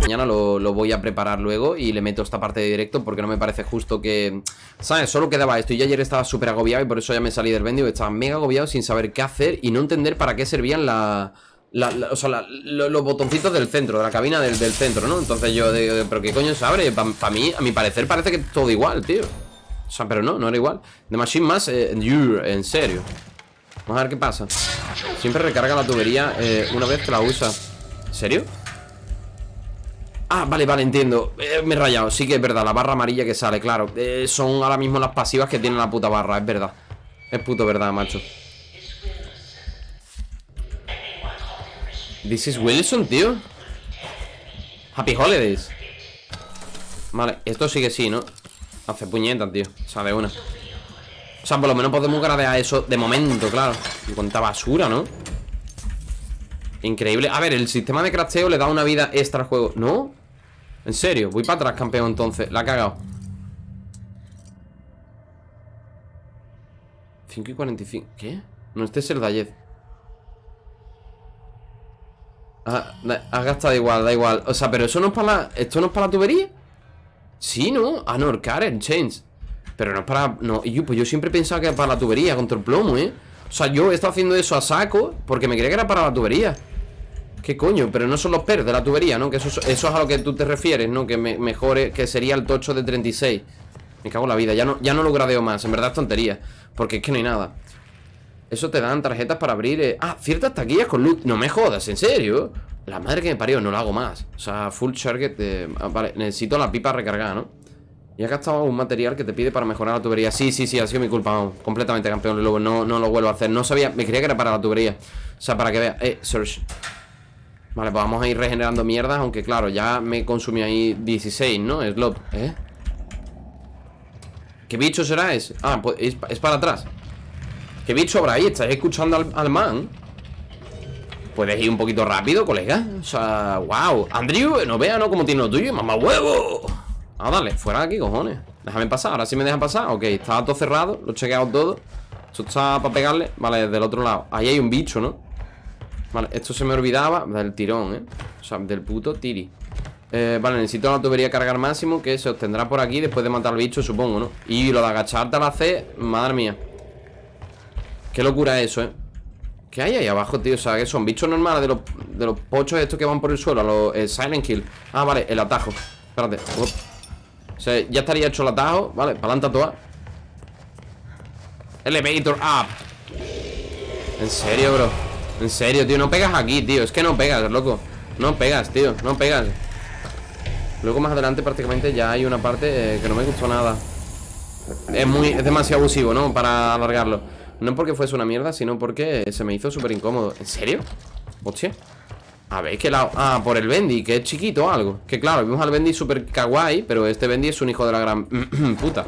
Mañana lo, lo voy a preparar luego y le meto esta parte de directo porque no me parece justo que... ¿Sabes? Solo quedaba esto y yo ayer estaba súper agobiado y por eso ya me salí del vendio. Estaba mega agobiado sin saber qué hacer y no entender para qué servían la... la- o sea, lo- los botoncitos del centro, de la cabina del, del centro, ¿no? Entonces yo digo, ¿pero qué coño se abre? Para mí, a mi parecer, parece que todo igual, tío. O sea, pero no, no era igual. The Machine más, eh, en serio. Vamos a ver qué pasa. Siempre recarga la tubería eh, una vez que la usa. ¿En serio? Ah, vale, vale, entiendo Eh, Me he rayado, sí que es verdad, la barra amarilla que sale, claro Eh, Son ahora mismo las pasivas que tiene la puta barra Es verdad, es puto verdad, macho This is Wilson, tío. Happy Holidays. Vale, esto sí que sí, ¿no? Hace puñetas, tío. O sea, de una. O sea, por lo menos podemos gradear eso de momento, claro. Y cuánta basura, ¿no? Increíble. A ver, el sistema de crafteo le da una vida extra al juego. ¿No? ¿En serio? Voy para atrás, campeón, entonces. La ha cagado. 5 y 45 ¿Qué? No, este es el Dayet Ah, Has gastado igual, da igual O sea, pero eso no es para la... ¿Esto no es para la tubería? Sí, ¿no? Ah, no, el Karen, Change Pero no es para... No, y yo, pues yo siempre pensaba que era para la tubería Contra el plomo, ¿eh? O sea, yo he estado haciendo eso a saco Porque me creía que era para la tubería ¿Qué coño? Pero no son los pers de la tubería, ¿no? Que eso, eso es a lo que tú te refieres, ¿no? Que me, mejore, que sería el tocho de 36 Me cago en la vida, ya no, ya no lo gradeo más En verdad es tontería, porque es que no hay nada Eso te dan tarjetas para abrir eh, Ah, ciertas taquillas con luz No me jodas, ¿en serio? La madre que me parió, no lo hago más O sea, full target de... ah, Vale, necesito la pipa recargada, ¿no? Y has gastado un material que te pide para mejorar la tubería Sí, sí, sí, ha sido mi culpa, vamos Completamente campeón lobo no, no lo vuelvo a hacer No sabía, me creía que era para la tubería O sea, para que veas Eh, search Vale, pues vamos a ir regenerando mierdas Aunque claro, ya me consumí ahí 16, ¿no? Slot, ¿eh? ¿Qué bicho será ese? Ah, pues es, es para atrás ¿Qué bicho habrá ahí? ¿Estáis escuchando al, al man? ¿Puedes ir un poquito rápido, colega? O sea, wow Andrew, no vea, ¿no? Como tiene lo tuyo, mamá huevo Ah, dale, fuera de aquí, cojones Déjame pasar, ahora sí me dejan pasar Ok, estaba todo cerrado, lo he chequeado todo Esto está para pegarle Vale, del otro lado Ahí hay un bicho, ¿no? Vale, esto se me olvidaba Del tirón, ¿eh? O sea, del puto tiri eh, Vale, necesito la tubería cargar máximo Que se obtendrá por aquí después de matar al bicho, supongo, ¿no? Y lo de agacharte a la C Madre mía Qué locura eso, ¿eh? ¿Qué hay ahí abajo, tío? O sea, que son bichos normales de los, de los pochos estos que van por el suelo Los el Silent Kill Ah, vale, el atajo. Espérate. Up. O sea, ya estaría hecho el atajo Vale, pa'lante a toa. Elevator up. En serio, bro. En serio, tío, no pegas aquí, tío. Es que no pegas, loco. No pegas, tío, no pegas. Luego más adelante prácticamente ya hay una parte eh, que no me gustó nada. Es muy, es demasiado abusivo, ¿no? Para alargarlo No porque fuese una mierda, sino porque se me hizo súper incómodo ¿En serio? Hostia a ver, que lado Ah, por el Bendy, que es chiquito o algo Que claro, vimos al Bendy súper kawaii Pero este Bendy es un hijo de la gran puta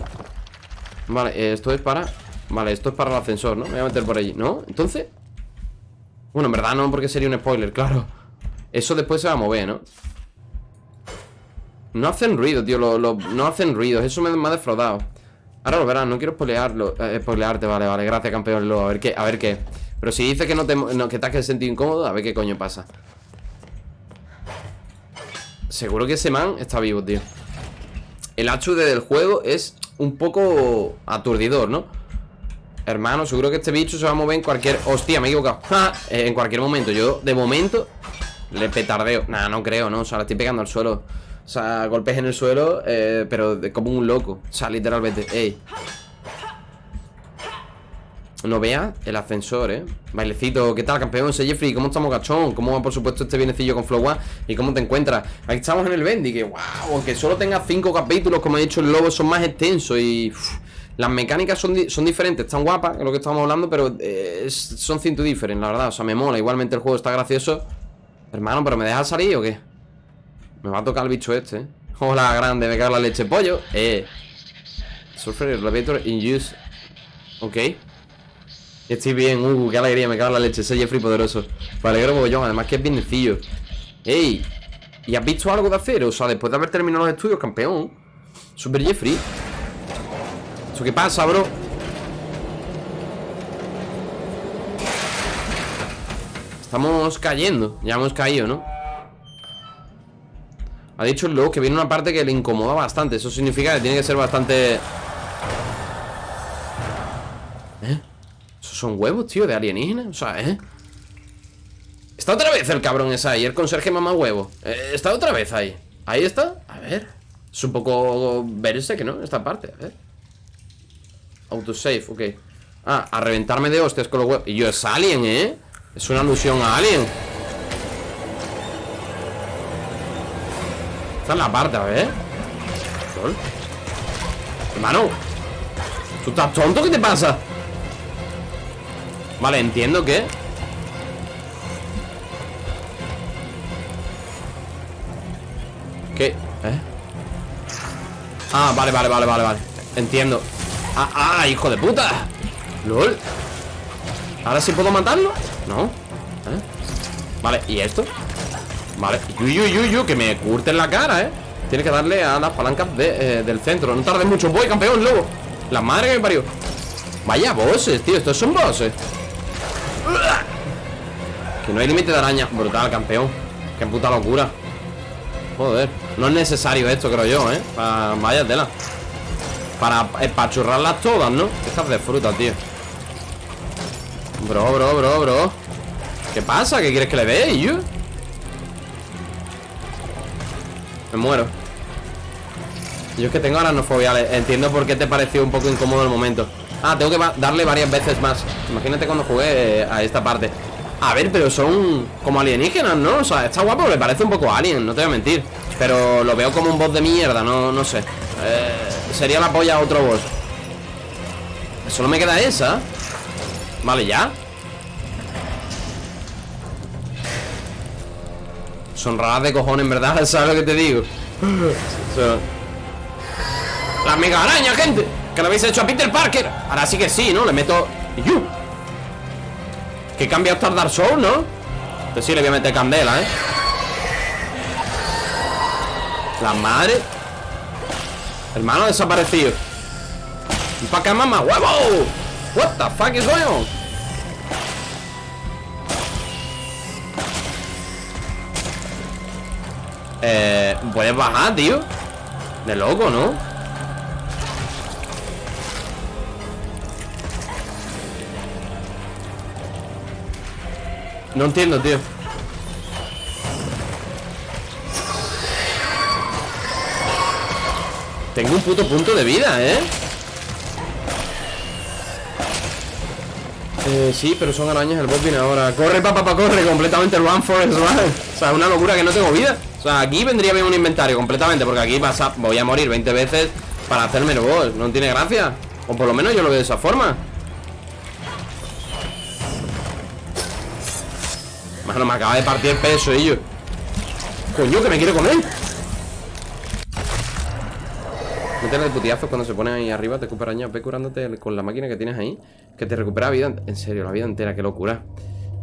Vale, esto es para Vale, esto es para el ascensor, ¿no? Me voy a meter por allí ¿No? Entonces Bueno, en verdad no, porque sería un spoiler, claro Eso después se va a mover, ¿no? No hacen ruido, tío No hacen ruidos, eso me, me ha defraudado Ahora lo verás, no quiero spoilearlo eh, Spoilearte, vale, vale, gracias campeón A ver qué, a ver qué Pero si dices que no te, que te has sentido incómodo A ver qué coño pasa Seguro que ese man está vivo, tío El HUD del juego es un poco aturdidor, ¿no? Hermano, seguro que este bicho se va a mover en cualquier... Hostia, me he equivocado. Eh, En cualquier momento, yo de momento Le petardeo, nah, no creo, ¿no? O sea, le estoy pegando al suelo sea, golpes en el suelo eh, Pero como un loco O sea, literalmente, ey no vea el ascensor, ¿eh? Bailecito, ¿qué tal, campeón? Soy Jeffrey, ¿cómo estamos, gachón? ¿Cómo va, por supuesto, este bienecillo con Flow One? ¿Y cómo te encuentras? Aquí estamos en el Bendy, que wow, aunque solo tenga cinco capítulos, como he dicho, el lobo son más extensos y... las mecánicas son, son diferentes, están guapas, es lo que estamos hablando, pero eh, son cinto diferentes, la verdad. O sea, me mola. Igualmente el juego está gracioso. Hermano, ¿pero me dejas salir o qué? Me va a tocar el bicho este. Hola, grande, me cago la leche. Pollo, eh. Surfer Elevator in use. Ok. Estoy bien, uh, qué alegría, me cago en la leche. Soy Jeffrey poderoso. Me alegro mogollón, además que es bien sencillo. Ey, ¿y has visto algo de hacer? O sea, después de haber terminado los estudios, campeón. Super Jeffrey ¿Eso qué pasa, bro? Estamos cayendo Ya hemos caído, ¿no? Ha dicho el que viene una parte que le incomoda bastante Eso significa que tiene que ser bastante... ¿Eh? ¿Esos son huevos, tío? ¿De alienígenas? O sea, ¿eh? Está otra vez el cabrón ese ahí El conserje mamá huevo eh, Está otra vez ahí Ahí está A ver Es un poco verse que no Esta parte A ver Autosave, ok Ah, a reventarme de hostias con los huevos Y yo es Alien, ¿eh? Es una alusión a Alien Esta es la parte, a ver ¿Sol? Hermano ¿Tú estás tonto? ¿Qué te pasa? Vale, entiendo que ¿Qué? ¿Eh? Ah, vale, vale, vale, vale, vale Entiendo Ah, ah, hijo de puta LOL ¿Ahora sí puedo matarlo? No ¿Eh? Vale, ¿y esto? Vale, uy, uy, uy, uy, que me curten la cara, ¿eh? Tiene que darle a las palancas eh, del centro. No tardes mucho, voy, campeón, lobo La madre que me parió. Vaya bosses, tío, estos son bosses Que no hay límite de araña. Brutal, campeón. Qué puta locura. Joder, no es necesario esto, creo yo, ¿eh? vaya tela. Para espachurrarlas todas, ¿no? Estas de fruta, tío. Bro, bro, bro, bro. ¿Qué pasa? ¿Qué quieres que le dé, yo? Me muero. Yo es que tengo aranofobia Entiendo por qué te pareció un poco incómodo el momento. Ah, tengo que darle varias veces más. Imagínate cuando jugué a esta parte. A ver, pero son como alienígenas, ¿no? O sea, está guapo, le parece un poco alien, no te voy a mentir. Pero lo veo como un boss de mierda, no, no sé. Eh, Sería la polla a otro boss. Solo me queda esa. Vale, ya Son raras de cojones, ¿verdad? ¿Sabes lo que te digo? La mega araña, gente Que lo habéis hecho a Peter Parker Ahora sí que sí, ¿no? Le meto... Que cambia hasta el Dark Souls, ¿no? Pues sí, le voy a meter candela, ¿eh? La madre Hermano desaparecido ¿Para acá, mamá? ¡Huevo! What the fuck is going on? Eh, puedes bajar, tío. De loco, ¿no? No entiendo, tío. Tengo un puto punto de vida, ¿eh? Eh, sí, pero son arañas, el boss ahora. Corre, papá, papá, corre, completamente run forest run O sea, una locura que no tengo vida O sea, aquí vendría bien un inventario completamente Porque aquí voy a morir 20 veces Para hacerme el boss, no tiene gracia O por lo menos yo lo veo de esa forma. No me acaba de partir peso ellos Coño, que me quiere comer. Métele de putiazos cuando se pone ahí arriba Te recupera años, ve curándote con la máquina que tienes ahí Que te recupera vida, en serio, la vida entera Qué locura.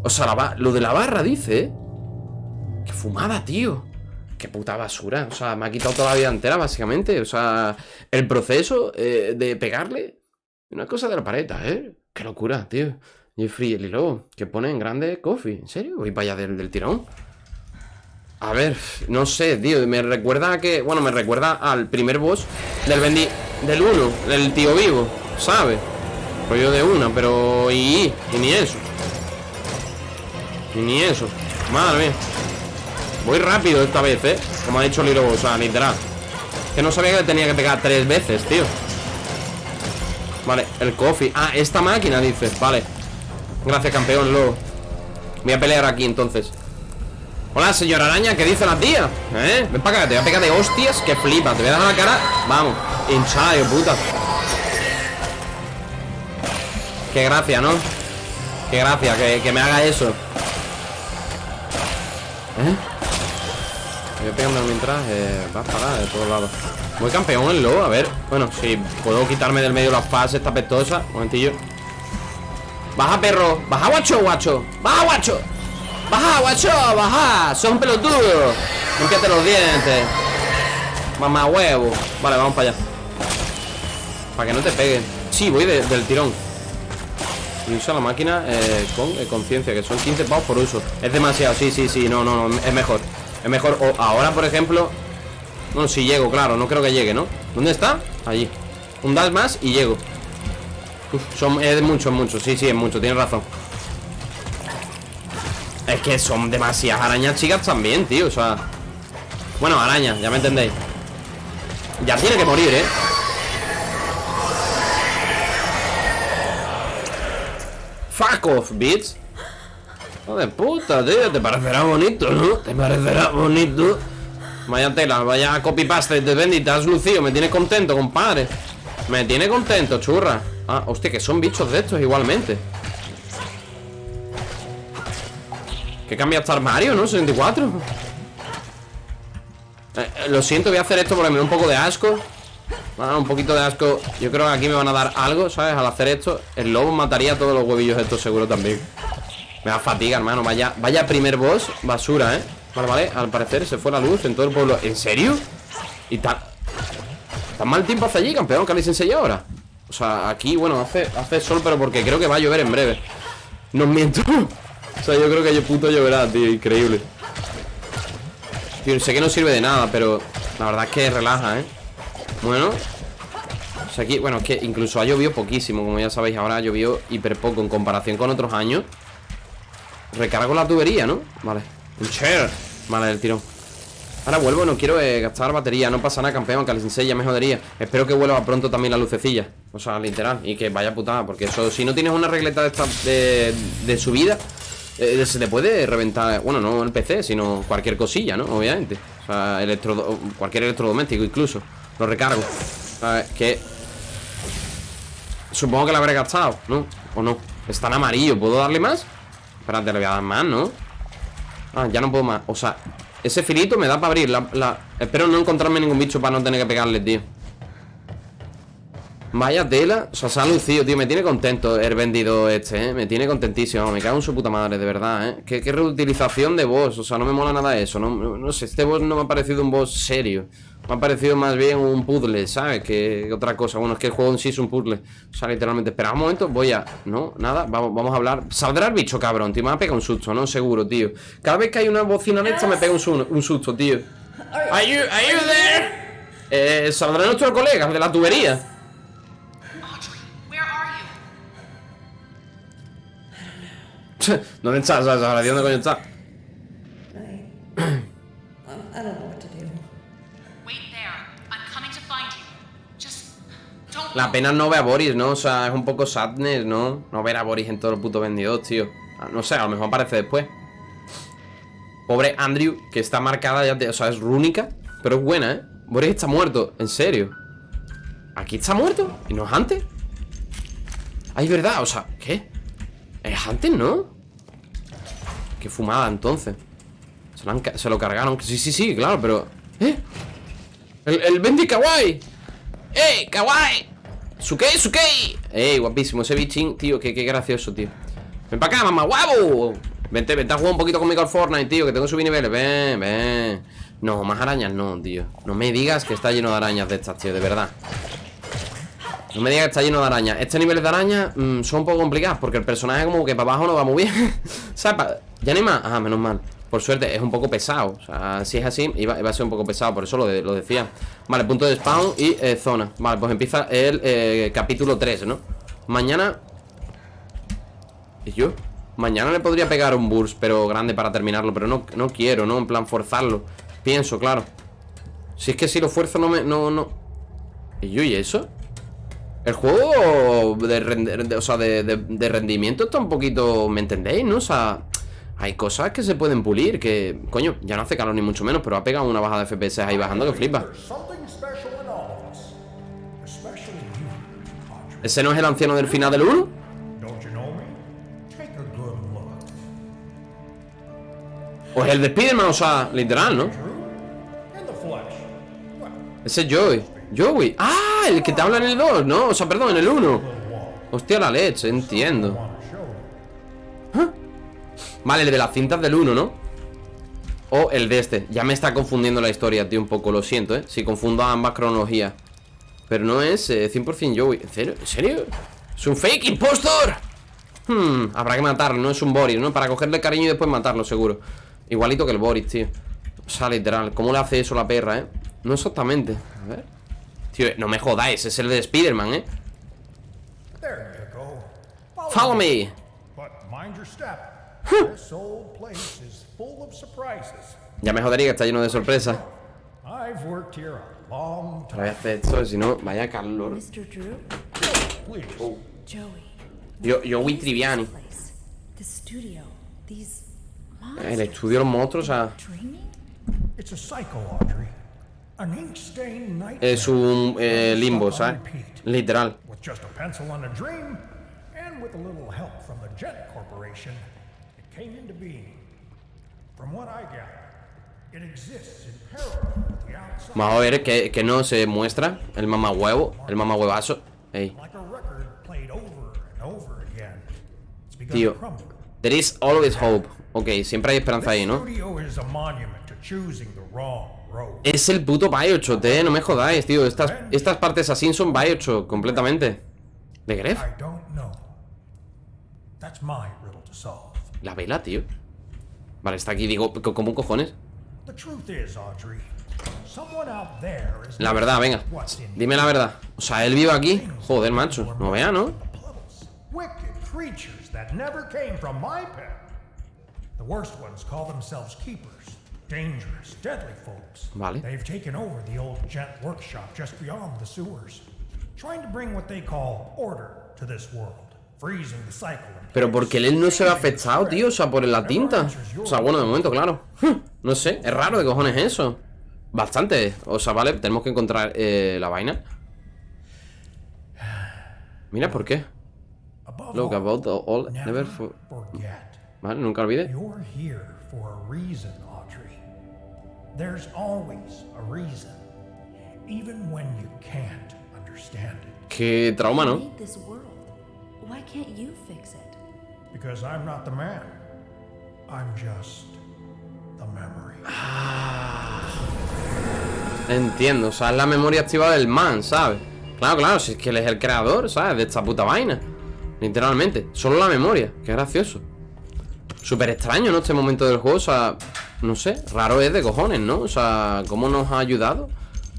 O sea, lo de la barra, dice ¿eh? Qué fumada, tío Qué puta basura O sea, me ha quitado toda la vida entera, básicamente O sea, el proceso eh, de pegarle Una cosa de la pareta, ¿eh? Qué locura, tío Jeffrey el hilo que pone en grande coffee. ¿En serio? Voy para allá del, tirón. A ver, no sé, tío. Me recuerda a que. Bueno, me recuerda al primer boss del Bendi. Del 1, del tío vivo, ¿sabes? Rollo de una, pero. Y, y, ni eso. Y ni eso. Madre mía. Voy rápido esta vez, ¿eh? Como ha dicho Lilo, o sea, literal. Que no sabía que tenía que pegar tres veces, tío. Vale, el coffee. Ah, esta máquina, dices. Vale. Gracias, campeón, lo Voy a pelear aquí, entonces Hola, señora araña, ¿qué dice la tía? ¿Eh? Ven para acá, te voy a pegar de hostias Que flipa, te voy a dar la cara Vamos, hinchada, puta Qué gracia, ¿no? Qué gracia, que, me haga eso ¿Eh? Voy pegando mientras eh, Va a parar de todos lados Voy campeón en lo, a ver Bueno, si puedo quitarme del medio las fases Esta pestosa, un momentillo Baja, perro. Baja, guacho, guacho. Baja, guacho. Baja, guacho, baja. Son pelotudo. Límpiate los dientes. Mamá huevo Vale, vamos para allá Para que no te peguen Sí, voy de- del tirón Y usa la máquina eh, con eh, conciencia Que son 15 pavos por uso Es demasiado, sí, sí, sí No, no, no, es mejor Es mejor O ahora, por ejemplo No, si llego, claro No creo que llegue, ¿no? ¿Dónde está? Allí. Un dash más y llego. Uf, son, es mucho, mucho. Sí, sí, es mucho Tienes razón. Es que son demasiadas arañas chicas también, tío O sea. Bueno, arañas, ya me entendéis. Ya tiene que morir, ¿eh? Fuck off, bitch De puta, tío Te parecerá bonito, ¿no? Te parecerá bonito. Vaya tela, vaya copy-paste de Bendy Te has lucido, me tienes contento, compadre. Me tiene contento, churra. Ah, hostia, que son bichos de estos igualmente. Que cambia hasta armario, ¿no? 64 Eh, eh, Lo siento, voy a hacer esto porque me da un poco de asco. Ah, un poquito de asco. Yo creo que aquí me van a dar algo, ¿sabes? Al hacer esto El lobo mataría todos los huevillos estos seguro también Me da fatiga, hermano Vaya, vaya primer boss, basura, ¿eh? Vale, vale, al parecer se fue la luz en todo el pueblo ¿En serio? ¿Y tan, tan mal tiempo hace allí, campeón? ¿Qué habéis enseñado ahora? O sea, aquí, bueno, hace, hace sol Pero porque creo que va a llover en breve No miento O sea, yo creo que yo puto lloverá, tío, increíble Tío, sé que no sirve de nada Pero la verdad es que relaja, ¿eh? Bueno O sea, aquí, bueno, es que incluso ha llovido poquísimo Como ya sabéis, ahora ha llovido hiper poco En comparación con otros años Recargo la tubería, ¿no? Vale Un share Vale, el tirón Ahora vuelvo, no quiero eh, gastar batería No pasa nada, campeón, que al Sensei ya me jodería Espero que vuelva pronto también la lucecilla O sea, literal Y que vaya putada Porque eso, si no tienes una regleta de esta De, de subida eh, Se te puede reventar Bueno, no el PC, sino cualquier cosilla, ¿no? Obviamente O sea, electro, cualquier electrodoméstico incluso Lo recargo ¿Sabes? Que Supongo que la habré gastado, ¿no? ¿O no? Está en amarillo, ¿puedo darle más? Espérate, le voy a dar más, ¿no? Ah, ya no puedo más O sea, ese filito me da para abrir la. Espero no encontrarme ningún bicho para no tener que pegarle, tío Vaya tela O sea, se ha lucido, tío Me tiene contento el vendido este, ¿eh? Me tiene contentísimo Me cago en su puta madre, de verdad, ¿eh? Qué, qué reutilización de boss O sea, no me mola nada eso no, no sé, este boss no me ha parecido un boss serio Me ha parecido más bien un puzzle, ¿sabes? Que, otra cosa Bueno, es que el juego en sí es un puzzle O sea, literalmente Espera un momento, voy a... No, nada Vamos, vamos a hablar Saldrá el bicho, cabrón, tío Me va a pegar un susto, ¿no? Seguro, tío Cada vez que hay una bocina de esta Me pega un, su- un susto, tío Are you, are you there? Eh, saldrá nuestro colega de la tubería? ¿Dónde está? ¿Sabes? Ahora, ¿dónde coño está? La pena no ver a Boris, ¿no? O sea, es un poco sadness, ¿no? No ver a Boris en todo el puto vendidos, tío Ah, No sé, a lo mejor aparece después Pobre Andrew, que está marcada ya, de- o sea, es rúnica Pero es buena, ¿eh? Boris está muerto, en serio ¿Aquí está muerto? ¿Y no es antes? Ay, verdad, o sea, ¿qué? Es antes, ¿no? Qué fumada, entonces Se lo, cargaron Sí, sí, sí, claro, pero... ¿Eh? El, el Bendy Kawaii ¡Ey, kawaii! ¡Sukei, sukei! ¡Ey, guapísimo! Ese bichín, tío, qué, qué gracioso, tío Ven para acá, mamá, guapo Vente, vente a jugar un poquito conmigo al Fortnite, tío Que tengo que subir niveles, ven, ven No, más arañas no, tío No me digas que está lleno de arañas de estas, tío, de verdad No me digas que está lleno de arañas Este nivel de arañas mm, son un poco complicados Porque el personaje como que para abajo no va muy bien ¿Sabes? ¿Ya ni más? Ah, menos mal Por suerte, es un poco pesado O sea, si es así, iba, a ser un poco pesado Por eso lo, de- lo decía Vale, punto de spawn y eh, zona Vale, pues empieza el eh, capítulo 3, ¿no? Mañana ¿Y yo? Mañana le podría pegar un burst, pero grande para terminarlo Pero no, no quiero, ¿no? En plan, forzarlo Pienso, claro Si es que si lo fuerzo no me... No, no ¿Y yo y eso? El juego de, rende- de- o sea, de- de rendimiento está un poquito... ¿Me entendéis, no? O sea... Hay cosas que se pueden pulir Que, coño, ya no hace calor ni mucho menos Pero ha pegado una bajada de FPS ahí bajando que flipa. ¿Ese no es el anciano del final del 1? Don't you know me? Take a good look. O es el de Spiderman, o sea, literal, ¿no? Ese es Joey Joey Ah, el que te habla en el 2, ¿no? O sea, perdón, en el 1 the wall. Hostia la leche, entiendo Vale, el de las cintas del 1, ¿no? O el de este Ya me está confundiendo la historia, tío, un poco Lo siento, ¿eh? Si confundo ambas cronologías Pero no es eh, 100% Joey ¿En serio? ¿En serio? ¿Es un fake impostor? Hmm, habrá que matarlo, no es un Boris, ¿no? Para cogerle cariño y después matarlo, seguro Igualito que el Boris, tío O sea, literal, ¿cómo le hace eso la perra, eh? No exactamente, a ver Tío, no me jodáis, es el de Spider-Man, ¿eh? Follow me But mind your step. This old place is full of surprises. Ya me jodería que está lleno de sorpresas I've worked here a long Pero voy a hacer esto, si no, vaya calor. Joey. Yo, yo, Wii Triviani Place. The studio. These El monsters. estudio de los monstruos, o sea Dreaming? It's a cycle, Audrey. An ink-stained nightmare. Es un eh, limbo, ¿sabes? repeat. Literal came into being. From what I gather, it exists in parallel with the outside, Vamos a ver que, que no se muestra El mamahuevo, el mamahuevazo Ey, like a record played over and over again. It's begun tío. There is always hope Ok, siempre hay esperanza ahí, ¿no? Es el puto Bioshock, eh, no me jodáis, tío Estas, estas partes así son Bioshock completamente ¿De Gref? La vela, tío. Vale, está aquí, digo, co- ¿cómo cojones? La verdad, venga. Dime la verdad. O sea, él vive aquí. Joder, macho. No vea, ¿no? Vale. They've taken over the old gent workshop just beyond the sewers, trying to bring what they call order to this world, Pero porque él no se ve afectado, tío O sea, por la tinta. O sea, bueno, de momento, claro. No sé, es raro de cojones eso Bastante. O sea, vale, tenemos que encontrar eh, la vaina. Mira, ¿por qué? Look, about the all never for... Vale, nunca olvide. You're here for a reason, Audrey. There's always a reason, even when you can't understand it. Qué trauma, ¿no? Why can't you fix it? Because I'm not the man. I'm just the memory. Entiendo, o sea, es la memoria activa del man, ¿sabes? Claro, claro, si es que él es el creador, ¿sabes? De esta puta vaina Literalmente, solo la memoria, qué gracioso Súper extraño, ¿no? Este momento del juego, o sea, no sé, raro es de cojones, ¿no? O sea, ¿cómo nos ha ayudado?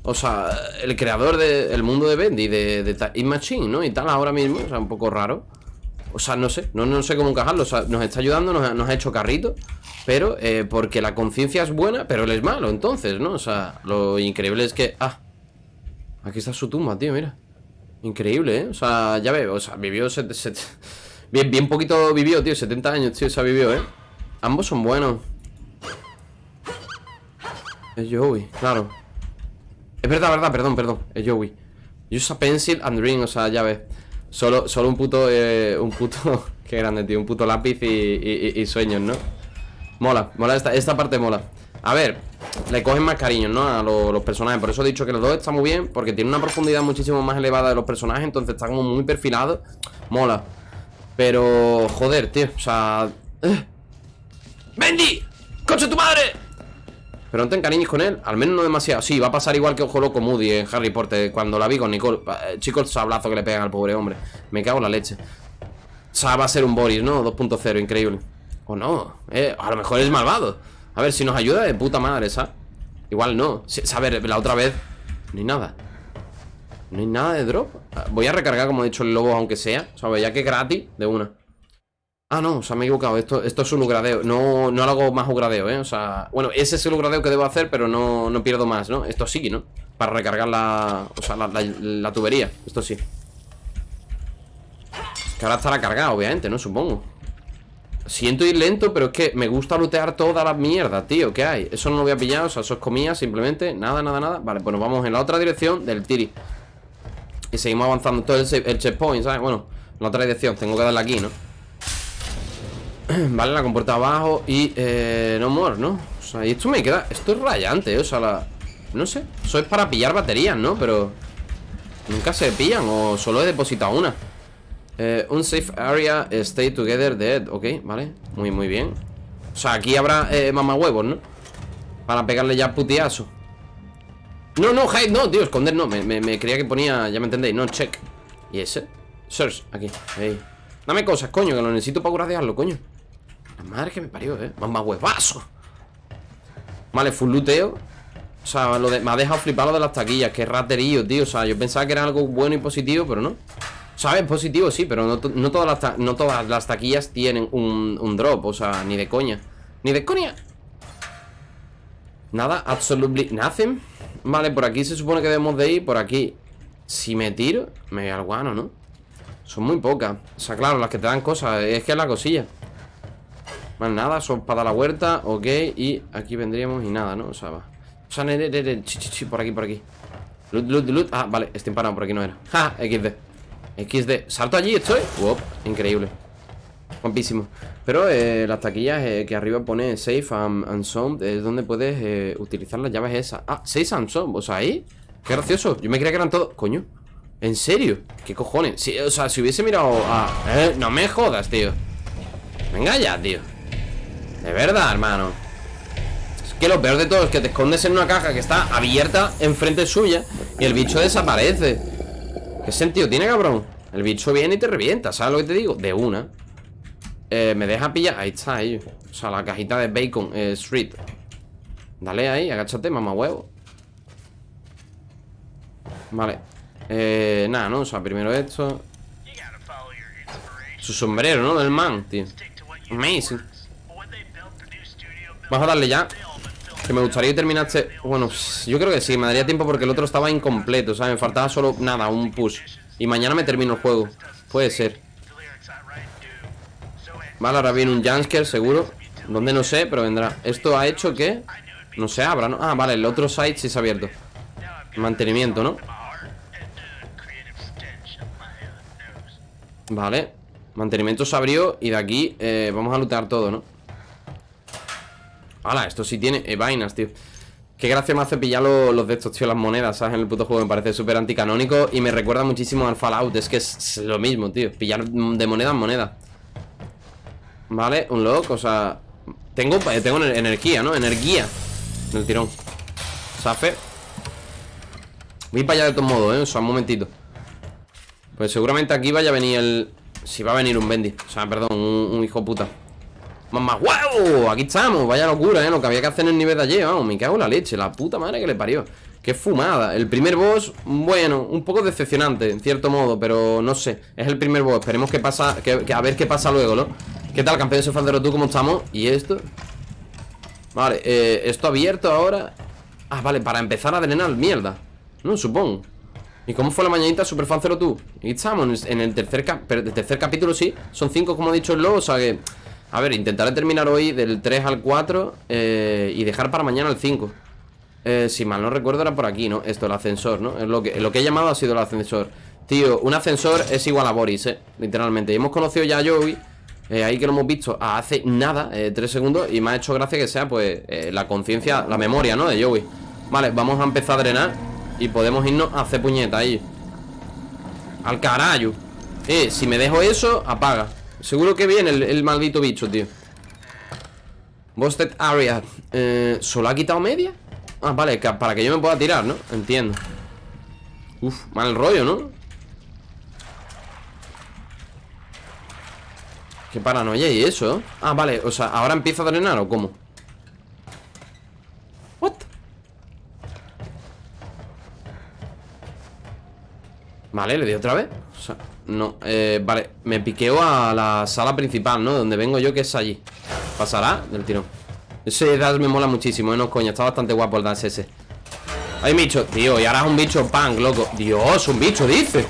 O sea, el creador del mundo de Bendy, de, de Machine, ¿no? Y tal, ahora mismo, o sea, un poco raro O sea, no sé, no, no sé cómo encajarlo O sea, nos está ayudando, nos, ha- hecho carrito Pero, eh, porque la conciencia es buena, pero él es malo, entonces, ¿no? O sea, lo increíble es que... Ah, aquí está su tumba, tío, mira Increíble, ¿eh? O sea, ya veo, o sea, vivió... set- bien, bien poquito vivió, tío, 70 años, tío, se ha vivido, ¿eh? Ambos son buenos Es Joey, claro Es verdad, verdad, perdón, perdón Es Joey Use a pencil and ring, o sea, ya ves Solo, solo un puto, eh, un puto Qué grande, tío, un puto lápiz y, y- sueños, ¿no? Mola, mola, esta, esta parte mola A ver, le cogen más cariño, ¿no? A lo- los personajes Por eso he dicho que los dos están muy bien Porque tiene una profundidad muchísimo más elevada de los personajes Entonces está como muy perfilado Mola Pero, joder, tío, o sea ¡eh! ¡Bendy! ¡Coche tu madre! Pero no te encariñes con él, al menos no demasiado. Sí, va a pasar igual que Ojo Loco Moody en Harry Potter Cuando la vi con Nicole. Eh, Chicos, sablazo que le pegan al pobre hombre. Me cago en la leche. O sea, va a ser un Boris, ¿no? 2.0, increíble. O no, eh, a lo mejor es malvado. A ver, si nos ayuda de puta madre, ¿sabes? Igual no. A ver, la otra vez No hay nada. No hay nada de drop. Voy a recargar, como he dicho, el lobo, aunque sea. ¿Sabes? Ya que gratis, de una Ah, no, o sea, me he equivocado Esto, esto es un upgradeo No, no hago más upgradeo, ¿eh? O sea, bueno, ese es el upgradeo que debo hacer Pero no, no pierdo más, ¿no? Esto sí, ¿no? Para recargar la... O sea, la, la- tubería Esto sí Que ahora estará cargado, obviamente, ¿no? Supongo Siento ir lento, pero es que me gusta lootear toda la mierda, tío ¿Qué hay? Eso no lo voy a pillar, o sea, eso es comida simplemente Nada, nada, nada Vale, pues nos vamos en la otra dirección del Tiri Y seguimos avanzando todo el, el checkpoint, ¿sabes? Bueno, en la otra dirección, tengo que darle aquí, ¿no? Vale, la compuerta abajo y eh, no more, ¿no? O sea, y esto me queda... Esto es rayante, ¿eh? o sea, la... No sé, eso es para pillar baterías, ¿no? Pero... Nunca se pillan o solo he depositado una eh, Un safe area, stay together, dead Ok, vale, muy, muy bien O sea, aquí habrá eh, mamahuevos, ¿no? Para pegarle ya putiazo No, no, hide, no, tío, esconder no me, me, creía que ponía, ya me entendéis, no, check ¿Y ese? Search, aquí, Dame cosas, coño, que lo necesito para curadearlo, coño La madre que me parió, eh. Más huevazo. Vale, full looteo. O sea, lo de, me ha dejado flipar lo de las taquillas Qué raterío, tío. O sea, yo pensaba que era algo bueno y positivo, pero no. ¿Sabes? Positivo sí, pero no, no todas, las no todas las taquillas tienen un, un drop O sea, ni de coña. Ni de coña. Nada, absolutely nothing. Vale, por aquí se supone que debemos de ir. Por aquí Si me tiro, me voy al guano, ¿no? Son muy pocas. O sea, claro, las que te dan cosas Es que es la cosilla Más nada, son para la huerta Ok, y aquí vendríamos y nada, ¿no? O sea, va. O sea, por aquí, por aquí. Loot, loot, loot. Ah, vale, estoy empanado, por aquí no era. Ja, XD XD ¿Salto allí? ¿Estoy? Wow, increíble. Guapísimo. Pero eh, las taquillas eh, que arriba pone Safe and, Sound Es donde puedes eh, utilizar las llaves esas. Ah, Safe and Sound, o sea, ahí. Qué gracioso, yo me creía que eran todos. Coño, ¿en serio? ¿Qué cojones? O sea, si hubiese mirado a... No me jodas, tío. Venga ya, tío De verdad, hermano. Es que lo peor de todo es que te escondes en una caja que está abierta enfrente suya Y el bicho desaparece. ¿Qué sentido tiene, cabrón? El bicho viene y te revienta, ¿sabes lo que te digo? De una. Eh, Me deja pillar, ahí está ellos O sea, la cajita de bacon, eh, street. Dale ahí, agáchate, mamá huevo. Vale. Eh, Nada, ¿no? O sea, primero esto. Su sombrero, ¿no? Del man, tío. Amazing Vamos a darle ya Que me gustaría terminar este Bueno, yo creo que sí, me daría tiempo porque el otro estaba incompleto ¿sabes? Me faltaba solo, nada, un push Y mañana me termino el juego Puede ser Vale, ahora viene un Jansker, seguro Donde no sé, pero vendrá Esto ha hecho que No se abra, ¿no? Ah, vale, el otro site sí se ha abierto Mantenimiento, ¿no? Vale Mantenimiento se abrió Y de aquí eh, vamos a lootear todo, ¿no? Hala, esto sí tiene eh, vainas, tío. Qué gracia me hace pillar lo- los de estos, tío Las monedas, ¿sabes? En el puto juego me parece súper anticanónico Y me recuerda muchísimo al Fallout. Es que es, lo mismo, tío Pillar de moneda en moneda Vale, un lock, o sea Tengo, eh, tengo ener- energía, ¿no? Energía En el tirón. Safe. Voy para allá de todos modos, ¿eh? O sea, un momentito. Pues seguramente aquí vaya a venir el... Si va a venir un Bendy O sea, perdón, un hijo puta ¡Mamá huevo! Aquí estamos, vaya locura, ¿eh? Lo que había que hacer en el nivel de ayer, vamos Me cago en la leche, la puta madre que le parió Qué fumada El primer boss, bueno, un poco decepcionante En cierto modo, pero no sé Es el primer boss, esperemos que pasa que, a ver qué pasa luego, ¿no? ¿Qué tal, campeón Sefandero, tú cómo estamos? ¿Y esto? Vale, eh, esto abierto ahora Ah, vale, para empezar a drenar, mierda No, supongo ¿Y cómo fue la mañanita, Superfancero tú? Aquí estamos, en el tercer, cap- el tercer capítulo sí Son cinco, como ha dicho el lobo, o sea que A ver, intentaré terminar hoy del 3 al 4 eh, Y dejar para mañana el 5 eh, Si mal no recuerdo era por aquí, ¿no? Esto, el ascensor, ¿no? Es lo que, lo que he llamado ha sido el ascensor Tío, un ascensor es igual a Boris, ¿eh? Literalmente Y hemos conocido ya a Joey eh, Ahí que lo hemos visto hace nada, eh, tres segundos Y me ha hecho gracia que sea, pues, la conciencia La memoria, ¿no? De Joey Vale, vamos a empezar a drenar Y podemos irnos a hacer puñeta ahí Al carajo Eh, si me dejo eso, apaga Seguro que viene el, maldito bicho, tío Busted area eh, ¿Solo ha quitado media? Ah, vale, para que yo me pueda tirar, ¿no? Entiendo Uf, mal rollo, ¿no? Qué paranoia y eso ¿eh? Ah, vale, o sea, ¿ahora empieza a drenar o cómo? What? Vale, le di otra vez no, eh, vale Me piqueo a la sala principal, ¿no? Donde vengo yo, que es allí ¿Pasará? Del tirón Ese dash me mola muchísimo, ¿eh? No, coño, está bastante guapo el dash ese Hay bicho, tío, y ahora es un bicho punk, loco Dios, un bicho, dice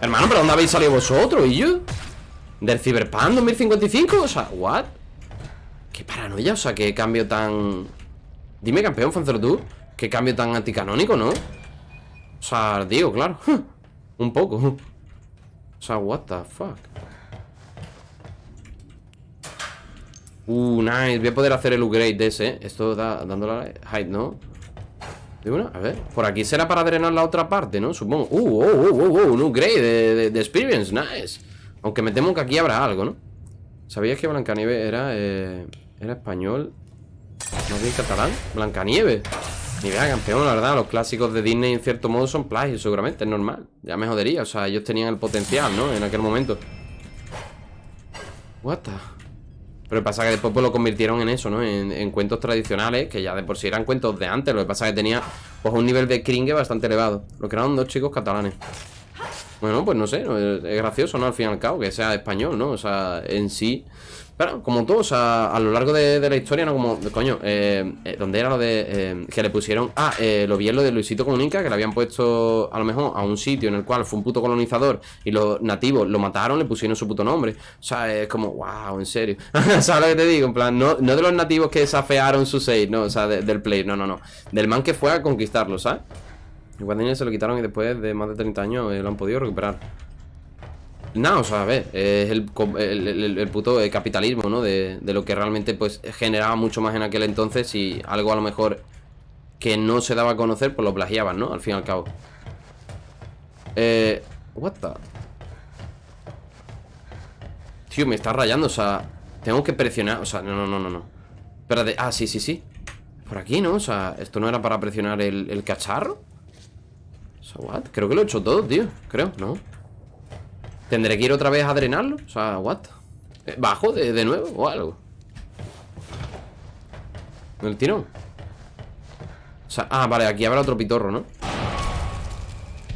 Hermano, ¿pero dónde habéis salido vosotros? ¿Y yo? ¿Del Cyberpunk 2055? O sea, ¿what? Qué paranoia, o sea, qué cambio tan... Dime, campeón, Fancero, tú Qué cambio tan anticanónico, ¿no? O sea, digo, claro Un poco sea, what the fuck Uh, nice Voy a poder hacer el upgrade de ese. Esto da, dándole height, ¿no? De una, a ver Por aquí será para drenar la otra parte, ¿no? Supongo Uh, oh, oh, oh, oh Un upgrade de, de- experience, nice Aunque me temo que aquí habrá algo, ¿no? ¿Sabías que Blancanieves era, eh, era español? ¿No bien catalán? Blancanieves. Ni vea, campeón, la verdad. Los clásicos de Disney, en cierto modo, son plagios, seguramente. Es normal. Ya me jodería. O sea, ellos tenían el potencial, ¿no? En aquel momento. What the... Pero pasa que después pues, lo convirtieron en eso, ¿no? En, en, cuentos tradicionales, que ya de por sí eran cuentos de antes. Lo que pasa que tenía pues un nivel de cringe bastante elevado. Lo crearon dos chicos catalanes. Bueno, pues no sé, es gracioso, ¿no? Al fin y al cabo, que sea español, ¿no? O sea, en sí pero como todos, a, lo largo de, la historia, ¿no? Como, coño, eh, eh, ¿dónde era lo de eh, que le pusieron? Ah, eh, lo vi en lo de Luisito Comunica, que le habían puesto a lo mejor a un sitio en el cual fue un puto colonizador y los nativos lo mataron, le pusieron su puto nombre. O sea, es como, wow, en serio. ¿Sabes lo que te digo? En plan, no, no de los nativos que desafearon su save, no, o sea, del play, no, no, no. Del man que fue a conquistarlo, ¿sabes? Igual se lo quitaron y después de más de 30 años lo han podido recuperar. No, o sea, a ver, es el, el, puto capitalismo, ¿no? De, lo que realmente, pues, generaba mucho más en aquel entonces y algo a lo mejor que no se daba a conocer, pues lo plagiaban, ¿no? Al fin y al cabo. Eh... What the... Tío, me está rayando, o sea... Tengo que presionar, o sea, no, no, no, no, no. Espérate, ah, sí, sí, sí Por aquí, ¿no? O sea, ¿esto no era para presionar el, el cacharro? O sea, what? Creo que lo he hecho todo, tío Creo, ¿no? ¿Tendré que ir otra vez a drenarlo? O sea, what? Eh, ¿Bajo de, de nuevo o algo? ¿El tirón? O sea, ah, vale, aquí habrá otro pitorro, ¿no?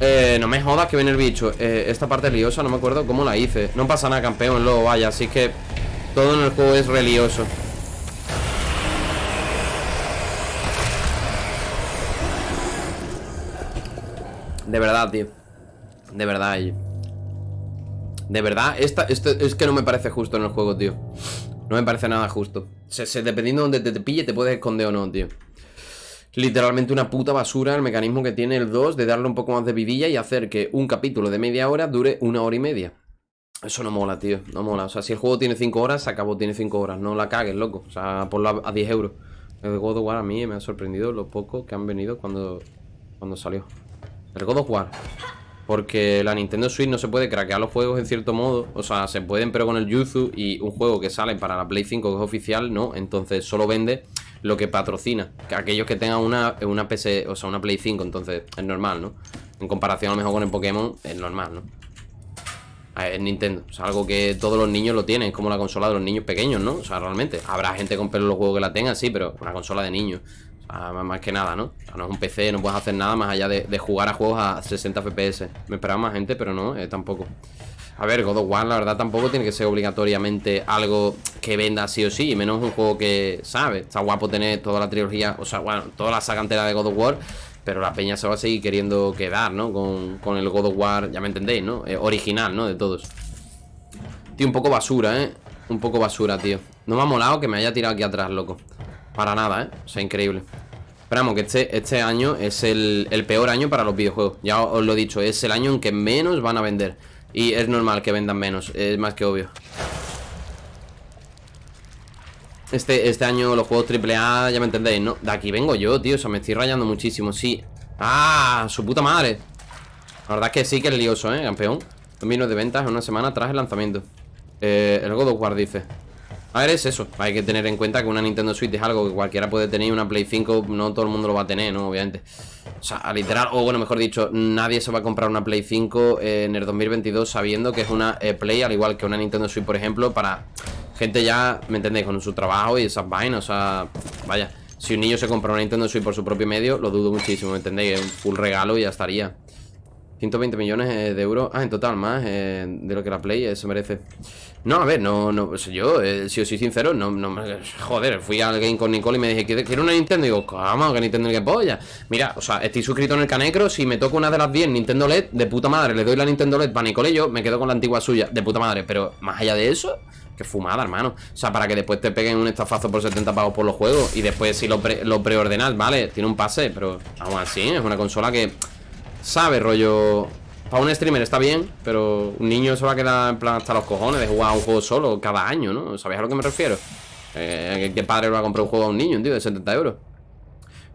Eh, no me jodas que viene el bicho eh, Esta parte liosa, no me acuerdo cómo la hice No pasa nada, campeón, luego vaya Así que todo en el juego es relioso De verdad, tío De verdad, de verdad, esta, esto es que no me parece justo en el juego, tío. No me parece nada justo. Se, Dependiendo de donde te, pille, te puedes esconder o no, tío. Literalmente una puta basura el mecanismo que tiene el 2 De darle un poco más de vidilla y hacer que un capítulo de media hora dure una hora y media. Eso no mola, tío, no mola. O sea, si el juego tiene 5 horas, se acabó, tiene 5 horas. No la cagues, loco, o sea, ponlo a, 10 euros. El God of War a mí me ha sorprendido lo poco que han venido cuando, cuando salió. El God of War porque la Nintendo Switch no se puede craquear los juegos en cierto modo O sea, se pueden pero con el Yuzu Y un juego que sale para la Play 5 que es oficial, no Entonces solo vende lo que patrocina que Aquellos que tengan una, una PC, o sea, una Play 5 Entonces es normal, ¿no? En comparación a lo mejor con el Pokémon, es normal, ¿no? Es Nintendo, o sea, algo que todos los niños lo tienen, es como la consola de los niños pequeños, ¿no? O sea, realmente, habrá gente con pelo los juegos que la tenga, sí, pero una consola de niños más que nada, ¿no? no es un PC, no puedes hacer nada más allá de, jugar a juegos a 60 FPS Me esperaba más gente, pero no, eh, tampoco A ver, God of War, la verdad, tampoco tiene que ser obligatoriamente algo que venda sí o sí Y menos un juego que, ¿sabes? Está guapo tener toda la trilogía, o sea, bueno, toda la saga entera de God of War Pero la peña se va a seguir queriendo quedar, ¿no? Con, el God of War, ya me entendéis, ¿no? Eh, original, ¿no? De todos Tío, un poco basura, ¿eh? Un poco basura, tío No me ha molado que me haya tirado aquí atrás, loco para nada, ¿eh? O sea, increíble Esperamos que este, este año es el, peor año para los videojuegos Ya os lo he dicho, es el año en que menos van a vender Y es normal que vendan menos, es más que obvio este, este año los juegos AAA, ya me entendéis, ¿no? De aquí vengo yo, tío, o sea, me estoy rayando muchísimo, sí ¡Ah! ¡Su puta madre! La verdad es que sí que es lioso, ¿eh, campeón? Dos de ventas en una semana tras el lanzamiento eh, El God of War dice a ver, es eso. Hay que tener en cuenta que una Nintendo Switch es algo que cualquiera puede tener y una Play 5 no todo el mundo lo va a tener, ¿no? Obviamente. O sea, literal, o bueno, mejor dicho, nadie se va a comprar una Play 5 en el 2022 sabiendo que es una eh, Play, al igual que una Nintendo Switch, por ejemplo, para gente ya, ¿me entendéis? Con su trabajo y esas vainas, o sea, vaya. Si un niño se compra una Nintendo Switch por su propio medio, lo dudo muchísimo, ¿me entendéis? Un full regalo y ya estaría. 120 millones eh, de euros. Ah, en total, más eh, de lo que la Play se merece. No, a ver, no, no, yo, eh, si os soy sincero, no, no, joder, fui al game con Nicole y me dije, ¿quiero una Nintendo? Y digo, ¿cómo? que Nintendo que polla? Mira, o sea, estoy suscrito en el Canecro, si me toca una de las 10 Nintendo LED, de puta madre, le doy la Nintendo LED para Nicole y yo, me quedo con la antigua suya, de puta madre, pero más allá de eso, que fumada, hermano. O sea, para que después te peguen un estafazo por 70 pavos por los juegos y después si lo, pre lo preordenas, vale, tiene un pase, pero aún así, es una consola que sabe rollo para un streamer está bien, pero un niño se va a quedar en plan hasta los cojones de jugar a un juego solo cada año, ¿no? ¿Sabéis a lo que me refiero? Eh, ¿Qué padre va a comprar un juego a un niño, tío, de 70 euros?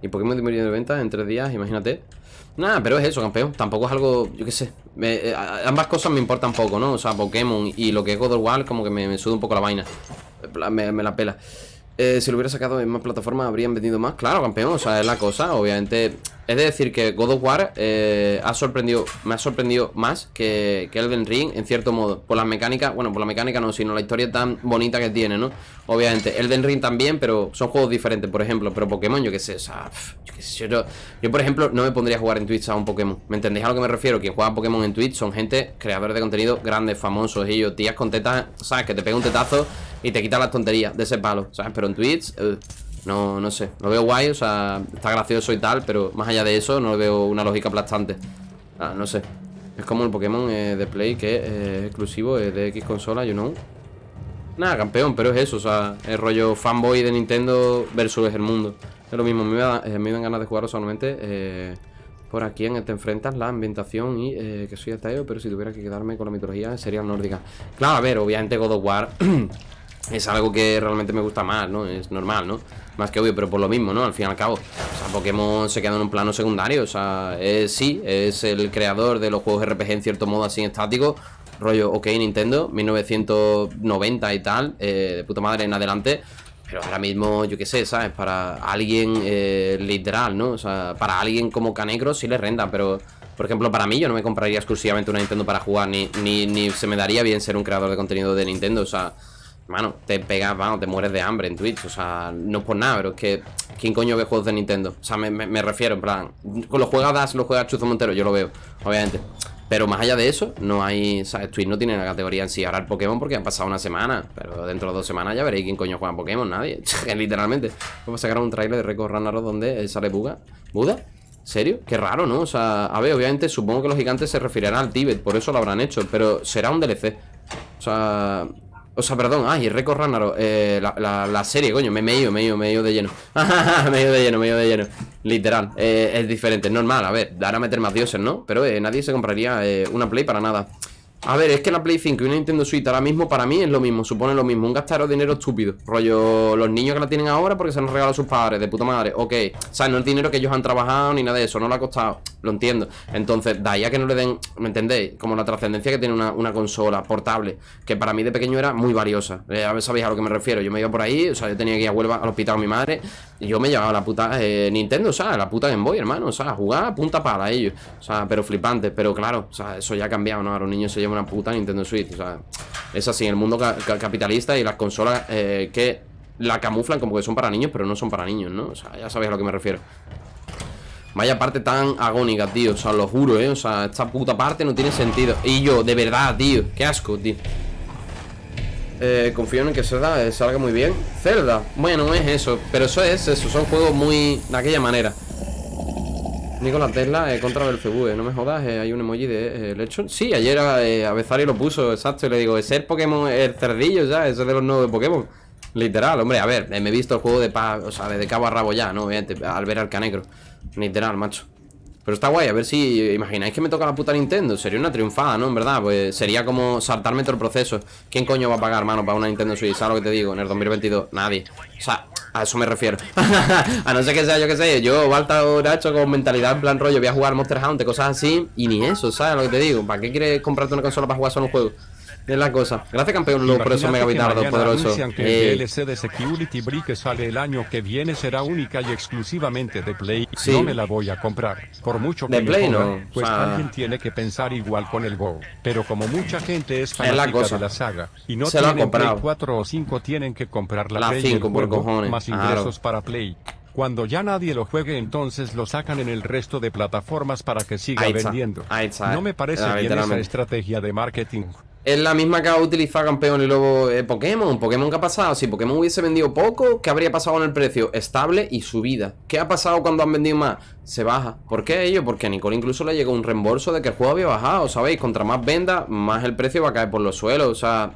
Y Pokémon de ventas en 3 días, imagínate. Nada, pero es eso, campeón. Tampoco es algo, yo qué sé. Eh, ambas cosas me importan poco, ¿no? O sea, Pokémon y lo que es God of War, como que me, me suda un poco la vaina. Me, me la pela. Eh, si lo hubiera sacado en más plataformas habrían vendido más. Claro, campeón, o sea, es la cosa. Obviamente, es de decir que God of War eh, ha sorprendido, me ha sorprendido más que, que Elden Ring, en cierto modo. Por las mecánicas, bueno, por la mecánica no, sino la historia tan bonita que tiene, ¿no? Obviamente, Elden Ring también, pero son juegos diferentes, por ejemplo. Pero Pokémon, yo qué sé, o sea, yo qué sé. Yo, yo, por ejemplo, no me pondría a jugar en Twitch a un Pokémon. ¿Me entendéis a lo que me refiero? Quien juega Pokémon en Twitch son gente, creadores de contenido grandes, famosos, ellos, tías con tetas, ¿sabes? Que te pega un tetazo y te quita las tonterías de ese palo, ¿sabes? Pero en Twitch, eh, no, no sé, lo veo guay, o sea, está gracioso y tal, pero más allá de eso, no veo una lógica aplastante. No sé. Es como el Pokémon eh, de Play que eh, es exclusivo eh, de X consola, you know. Nada, campeón, pero es eso, o sea, el rollo fanboy de Nintendo versus el mundo. Es lo mismo, me, eh, me dan ganas de jugarlo solamente eh, por aquí en el te enfrentas la ambientación y eh, que soy ateo, pero si tuviera que quedarme con la mitología sería nórdica. Claro, a ver, obviamente God of War es algo que realmente me gusta más, ¿no? Es normal, ¿no? Más que obvio, pero por lo mismo, ¿no? Al fin y al cabo. O sea, Pokémon se queda en un plano secundario. O sea, es, sí, es el creador de los juegos RPG en cierto modo así estático. Rollo, ok, Nintendo, 1990 y tal, eh, de puta madre en adelante. Pero ahora mismo, yo qué sé, ¿sabes? Para alguien eh, literal, ¿no? O sea, para alguien como Canecro sí le renta, pero... Por ejemplo, para mí yo no me compraría exclusivamente una Nintendo para jugar, ni, ni, ni se me daría bien ser un creador de contenido de Nintendo, o sea... Mano, te pegas, vamos, te mueres de hambre en Twitch O sea, no es por nada, pero es que ¿Quién coño ve juegos de Nintendo? O sea, me, me, refiero, en plan Con los juega Das, los juega Chuzo Montero, yo lo veo Obviamente Pero más allá de eso, no hay ¿sabes? Twitch no tiene la categoría en sí Ahora el Pokémon porque han pasado una semana Pero dentro de dos semanas ya veréis quién coño juega Pokémon Nadie, literalmente Vamos a sacar un trailer de Record Ragnarok donde sale Buga ¿Buda? ¿Serio? Qué raro, ¿no? O sea, a ver, obviamente supongo que los gigantes se referirán al Tíbet Por eso lo habrán hecho Pero será un DLC O sea... O sea, perdón, ay, Record Ragnarok eh, la, la, la, serie, coño, me he ido, me he ido, me he ido de lleno. Me he ido de lleno, me he ido de lleno. Literal, eh, es diferente, es normal, a ver Dar a meter más dioses, ¿no? Pero eh, nadie se compraría eh, una Play para nada a ver, es que la Play 5 y una Nintendo Switch ahora mismo para mí es lo mismo, supone lo mismo Un gastaro dinero estúpido. Rollo, los niños que la tienen ahora porque se han regalado a sus padres De puta madre, ok. O sea, no es dinero que ellos han trabajado ni nada de eso, no le ha costado Lo entiendo. Entonces, de ahí a que no le den, ¿me entendéis? Como la trascendencia que tiene una, consola portable Que para mí de pequeño era muy valiosa. Eh, A sabéis a lo que me refiero Yo me iba por ahí, o sea, yo tenía que ir a Huelva al hospital con mi madre Y yo me llevaba la puta eh, Nintendo, o sea, la puta Game Boy, hermano O sea, jugar a punta para ellos. O sea, pero flipante, pero claro O sea, eso ya ha cambiado, ¿no? Ahora los niños se llevan una puta Nintendo Switch o sea, es así, el mundo ca capitalista y las consolas eh, que la camuflan como que son para niños, pero no son para niños, ¿no? O sea, ya sabéis a lo que me refiero. Vaya parte tan agónica, tío, o sea, lo juro, ¿eh? O sea, esta puta parte no tiene sentido. Y yo, de verdad, tío, qué asco, tío. Eh, confío en que Zelda salga muy bien. Zelda, bueno, no es eso, pero eso es eso, son juegos muy de aquella manera. Nicolás Tesla eh, contra Belcebú, no me jodas, eh, hay un emoji de eh, Lechon. Sí, ayer eh, Avezari lo puso, exacto, y le digo, es el Pokémon, el cerdillo ya, eso de los nuevos Pokémon. Literal, hombre, a ver, me he visto el juego de paz, o sea, de cabo a rabo ya, ¿no? Obviamente, al ver al canegro. Literal, macho. Pero está guay, a ver si imagináis que me toca la puta Nintendo. Sería una triunfada, ¿no? En verdad, pues sería como saltarme todo el proceso. ¿Quién coño va a pagar, mano, para una Nintendo Switch? ¿Sabes lo que te digo? En el 2022, nadie. O sea, a eso me refiero. a no ser que sea, yo que sé, yo, Balta o con mentalidad en plan rollo, voy a jugar Monster Hunter, cosas así. Y ni eso, ¿sabes lo que te digo? ¿Para qué quieres comprarte una consola para jugar solo un juego? Es la cosa. Gracias, campeón, Lu, por eso megabitardo poderoso. Que el DLC de Security Break sale el año que viene será única y exclusivamente de Play. Sí. No me la voy a comprar. Por mucho que de me Play, jodan, no. Pues o sea... alguien tiene que pensar igual con el Go. Pero como mucha gente es Es la fanática cosa. de la saga y no Se tienen Play comprado. 4 o 5 tienen que comprar la, La Play y el 5 por juego, cojones, más claro. ingresos para Play. Cuando ya nadie lo juegue entonces lo sacan en el resto de plataformas para que siga vendiendo. No me parece bien esa estrategia de marketing. Es la misma que ha utilizado campeón y luego eh, Pokémon. Pokémon, ¿qué ha pasado? Si Pokémon hubiese vendido poco, ¿qué habría pasado con el precio? Estable y subida. ¿Qué ha pasado cuando han vendido más? Se baja. ¿Por qué ello? Porque a Nicole incluso le llegó un reembolso de que el juego había bajado, ¿sabéis? Contra más venda, más el precio va a caer por los suelos. O sea,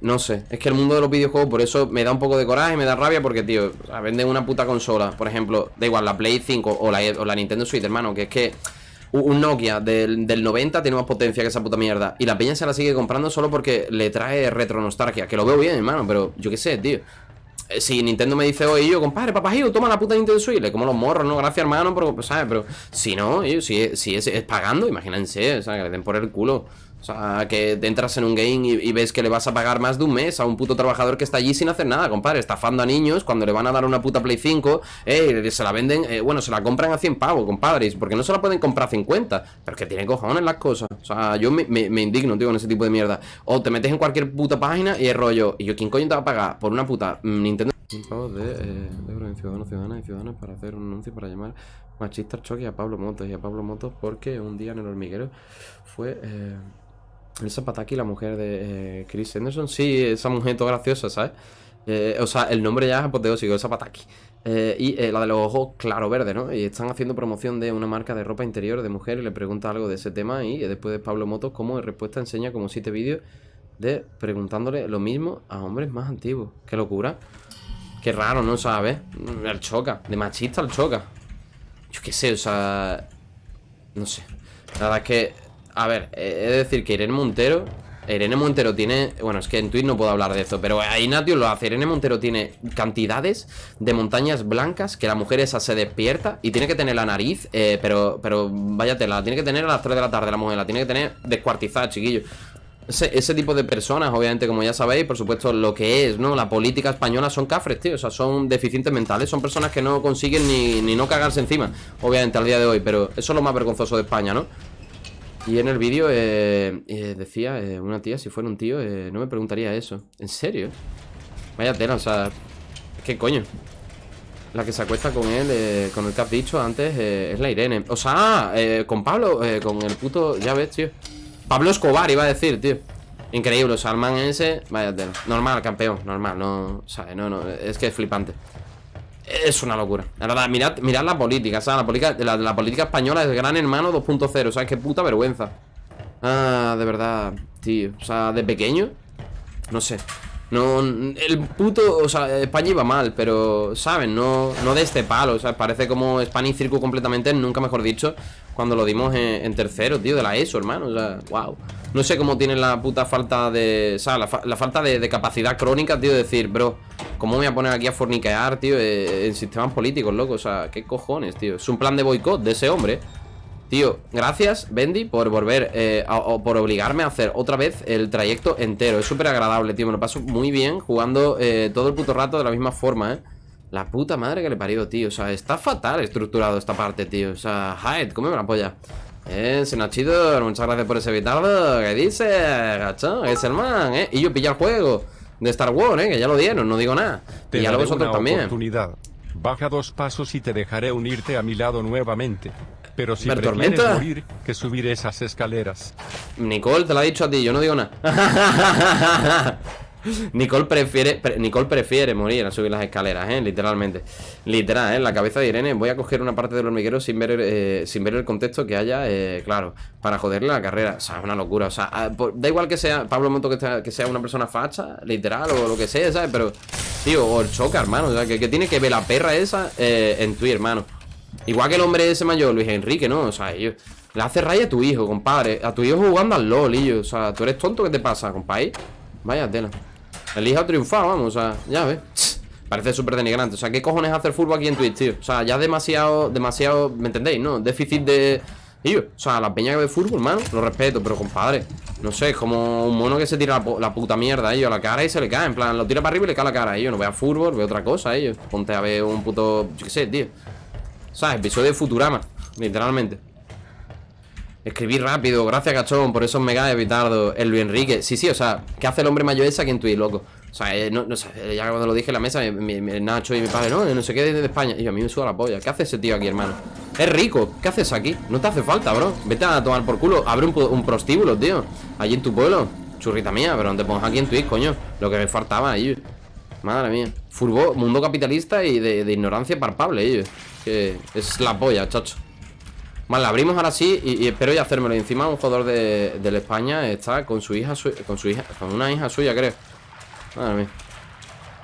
no sé. Es que el mundo de los videojuegos, por eso me da un poco de coraje, me da rabia, porque, tío, venden una puta consola. Por ejemplo, da igual, la Play 5 o la, o la Nintendo Switch, hermano, que es que un Nokia del, del 90 tiene más potencia que esa puta mierda. Y la peña se la sigue comprando solo porque le trae retro nostalgia. Que lo veo bien, hermano, pero yo qué sé, tío. Eh, Si Nintendo me dice, oye, yo, compadre, papajillo, toma la puta Nintendo Switch, le como los morros, ¿no? Gracias, hermano, pero, pues, ¿sabes? Pero si no, yo, si, si es, pagando, imagínense, sea, que le den por el culo. Sea, que entras en un game y, ves que le vas a pagar más de un mes a un puto trabajador que está allí sin hacer nada, compadre, estafando a niños cuando le van a dar una puta Play 5, eh, se la venden, eh, bueno, se la compran a 100 pavos, compadres, porque no se la pueden comprar a 50, pero es que tienen cojones las cosas. O sea, yo me, indigno, tío, con ese tipo de mierda. O te metes en cualquier puta página y es rollo, y yo, ¿quién coño te va a pagar por una puta mm, Nintendo? Un de, eh, de ciudadanos, ciudadanas y ciudadanos para hacer un anuncio para llamar machista choque a Pablo Motos y a Pablo Motos porque un día en el hormiguero fue eh, Elsa Pataki, la mujer de eh, Chris Henderson. Sí, esa mujer toda graciosa, ¿sabes? Eh, o sea, el nombre ya es apoteósico, Elsa Pataki. Eh, y la de los ojos claro verde, ¿no? Y están haciendo promoción de una marca de ropa interior de mujer y le pregunta algo de ese tema y después de Pablo Motos como en respuesta enseña como siete vídeos de preguntándole lo mismo a hombres más antiguos. Qué locura. Qué raro, ¿no? ¿Sabes? El choca. De machista al choca. Yo qué sé, o sea... No sé. La verdad es que... A ver, eh, he de decir que Irene Montero... Irene Montero tiene... Bueno, es que en Twitch no puedo hablar de esto, pero ahí Natio lo hace. Irene Montero tiene cantidades de montañas blancas que la mujer esa se despierta y tiene que tener la nariz, eh, pero, pero váyate, la tiene que tener a las 3 de la tarde la mujer, la tiene que tener descuartizada, chiquillo. Ese, ese tipo de personas, obviamente, como ya sabéis, por supuesto, lo que es, ¿no? La política española son cafres, tío. O sea, son deficientes mentales. Son personas que no consiguen ni, ni no cagarse encima, obviamente, al día de hoy. Pero eso es lo más vergonzoso de España, ¿no? Y en el vídeo eh, eh, decía eh, una tía, si fuera un tío, no me preguntaría eso. ¿En serio? Vaya tela, o sea... ¿Qué coño? La que se acuesta con él, con el que has dicho antes, es la Irene. O sea, con Pablo, con el puto... Ya ves, tío. Pablo Escobar iba a decir, tío. Increíble, o sea, el man ese, vaya tela. Normal, campeón, normal, no, ¿sabes? No, no, es que es flipante. Es una locura. La verdad, mirad, mirad la política, ¿sabes? La política, la, la política española es gran hermano 2.0, ¿sabes? Qué puta vergüenza. Ah, de verdad, tío. O sea, de pequeño, no sé. No, el puto, o sea, España iba mal, pero, ¿saben? No, no de este palo, o sea, parece como Spanish Circle completamente, nunca mejor dicho, cuando lo dimos en, en tercero, tío, de la ESO, hermano, o sea, wow. No sé cómo tienen la puta falta de, o sea, la, fa- la falta de, capacidad crónica, tío, de decir, bro, ¿cómo me voy a poner aquí a forniquear, tío, eh, en sistemas políticos, loco? O sea, ¿qué cojones, tío? Es un plan de boicot de ese hombre, Tío, gracias, Bendy, por volver, eh, a- o por obligarme a hacer otra vez el trayecto entero. Es súper agradable, tío. Me lo paso muy bien jugando eh, todo el puto rato de la misma forma, ¿eh? La puta madre que le parió, tío. O sea, está fatal estructurado esta parte, tío. O sea, Hyde, cómeme la polla. Eh, Senachidor, muchas gracias por ese vitardo. ¿Qué dice, gacho? Es el man, ¿eh? Y yo pilla el juego de Star Wars, ¿eh? Que ya lo dieron, no digo nada. Te y ya lo vosotros también. oportunidad. Baja dos pasos y te dejaré unirte a mi lado nuevamente. Pero si ¿Ver tormenta? morir que subir esas escaleras. Nicole te lo ha dicho a ti, yo no digo nada. Nicole prefiere, pre- Nicole prefiere morir a subir las escaleras, ¿eh? Literalmente. Literal, ¿eh? En la cabeza de Irene voy a coger una parte del hormiguero sin ver, eh, sin ver el contexto que haya, eh, claro, para joderle la carrera. O sea, es una locura. O sea, ah, por- da igual que sea Pablo que, sea- que sea una persona facha, literal, o lo que sea, ¿sabes? Pero, tío, o el choca, hermano. O sea, que, que tiene que ver la perra esa eh, en Twitter, hermano. Igual que el hombre ese mayor, Luis Enrique, ¿no? O sea, yo, le hace raya a tu hijo, compadre. A tu hijo jugando al LOL, y yo. O sea, tú eres tonto, ¿qué te pasa, compadre? Vaya tela. El hijo ha triunfado, vamos, o sea, ya ves. Parece súper denigrante. O sea, ¿qué cojones hacer fútbol aquí en Twitch, tío? O sea, ya demasiado, demasiado, ¿me entendéis? ¿No? Déficit de. Y yo, o sea, la peña que ve fútbol, hermano, lo respeto, pero compadre, no sé, es como un mono que se tira la, la puta mierda ellos a la cara y se le cae, en plan, lo tira para arriba y le cae la cara ellos, no vea fútbol, ve otra cosa ellos. Ponte a ver un puto, yo qué sé, tío. ¿Sabes? Episodio de Futurama, literalmente. Escribí rápido, gracias cachón por esos mega evitardo El Luis Enrique, sí, sí, o sea, ¿qué hace el hombre mayor ese aquí en Twitch, loco? O sea, eh, no, no eh, ya cuando lo dije en la mesa, mi, mi- Nacho y mi padre, no, no sé qué de España. Y yo, a mí me suda la polla. ¿Qué hace ese tío aquí, hermano? Es rico, ¿qué haces aquí? No te hace falta, bro. Vete a tomar por culo, abre un, prostíbulo, tío. Allí en tu pueblo. Churrita mía, pero no te pongas aquí en Twitch, coño. Lo que me faltaba, ellos. Madre mía. Furbo, mundo capitalista y de, de ignorancia palpable, ellos. Es la polla, chacho. Vale, la abrimos ahora sí y, y espero ya hacérmelo. Y encima un jugador de, del España está con su hija, su- con su hija, con una hija suya, creo. Madre mía.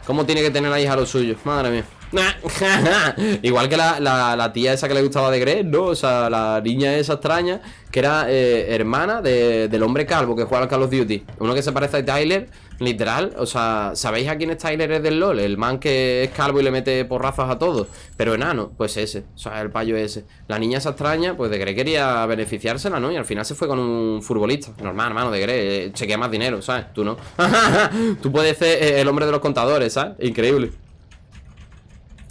¿Cómo tiene que tener la hija lo suyo? Madre mía. Igual que la, la- tía esa que le gustaba de Greg, ¿no? O sea, la niña esa extraña Que era eh, hermana de- del hombre calvo que juega al Call of Duty Uno que se parece a Tyler, literal O sea, ¿sabéis a quién es Tyler? Es del LoL El man que es calvo y le mete porrazos a todos Pero enano, pues ese O sea, el payo ese La niña esa extraña, pues de Greg quería beneficiársela, ¿no? Y al final se fue con un futbolista Normal, hermano, de Greg eh, Chequea más dinero, ¿sabes? Tú no Tú puedes ser eh, el hombre de los contadores, ¿sabes? Increíble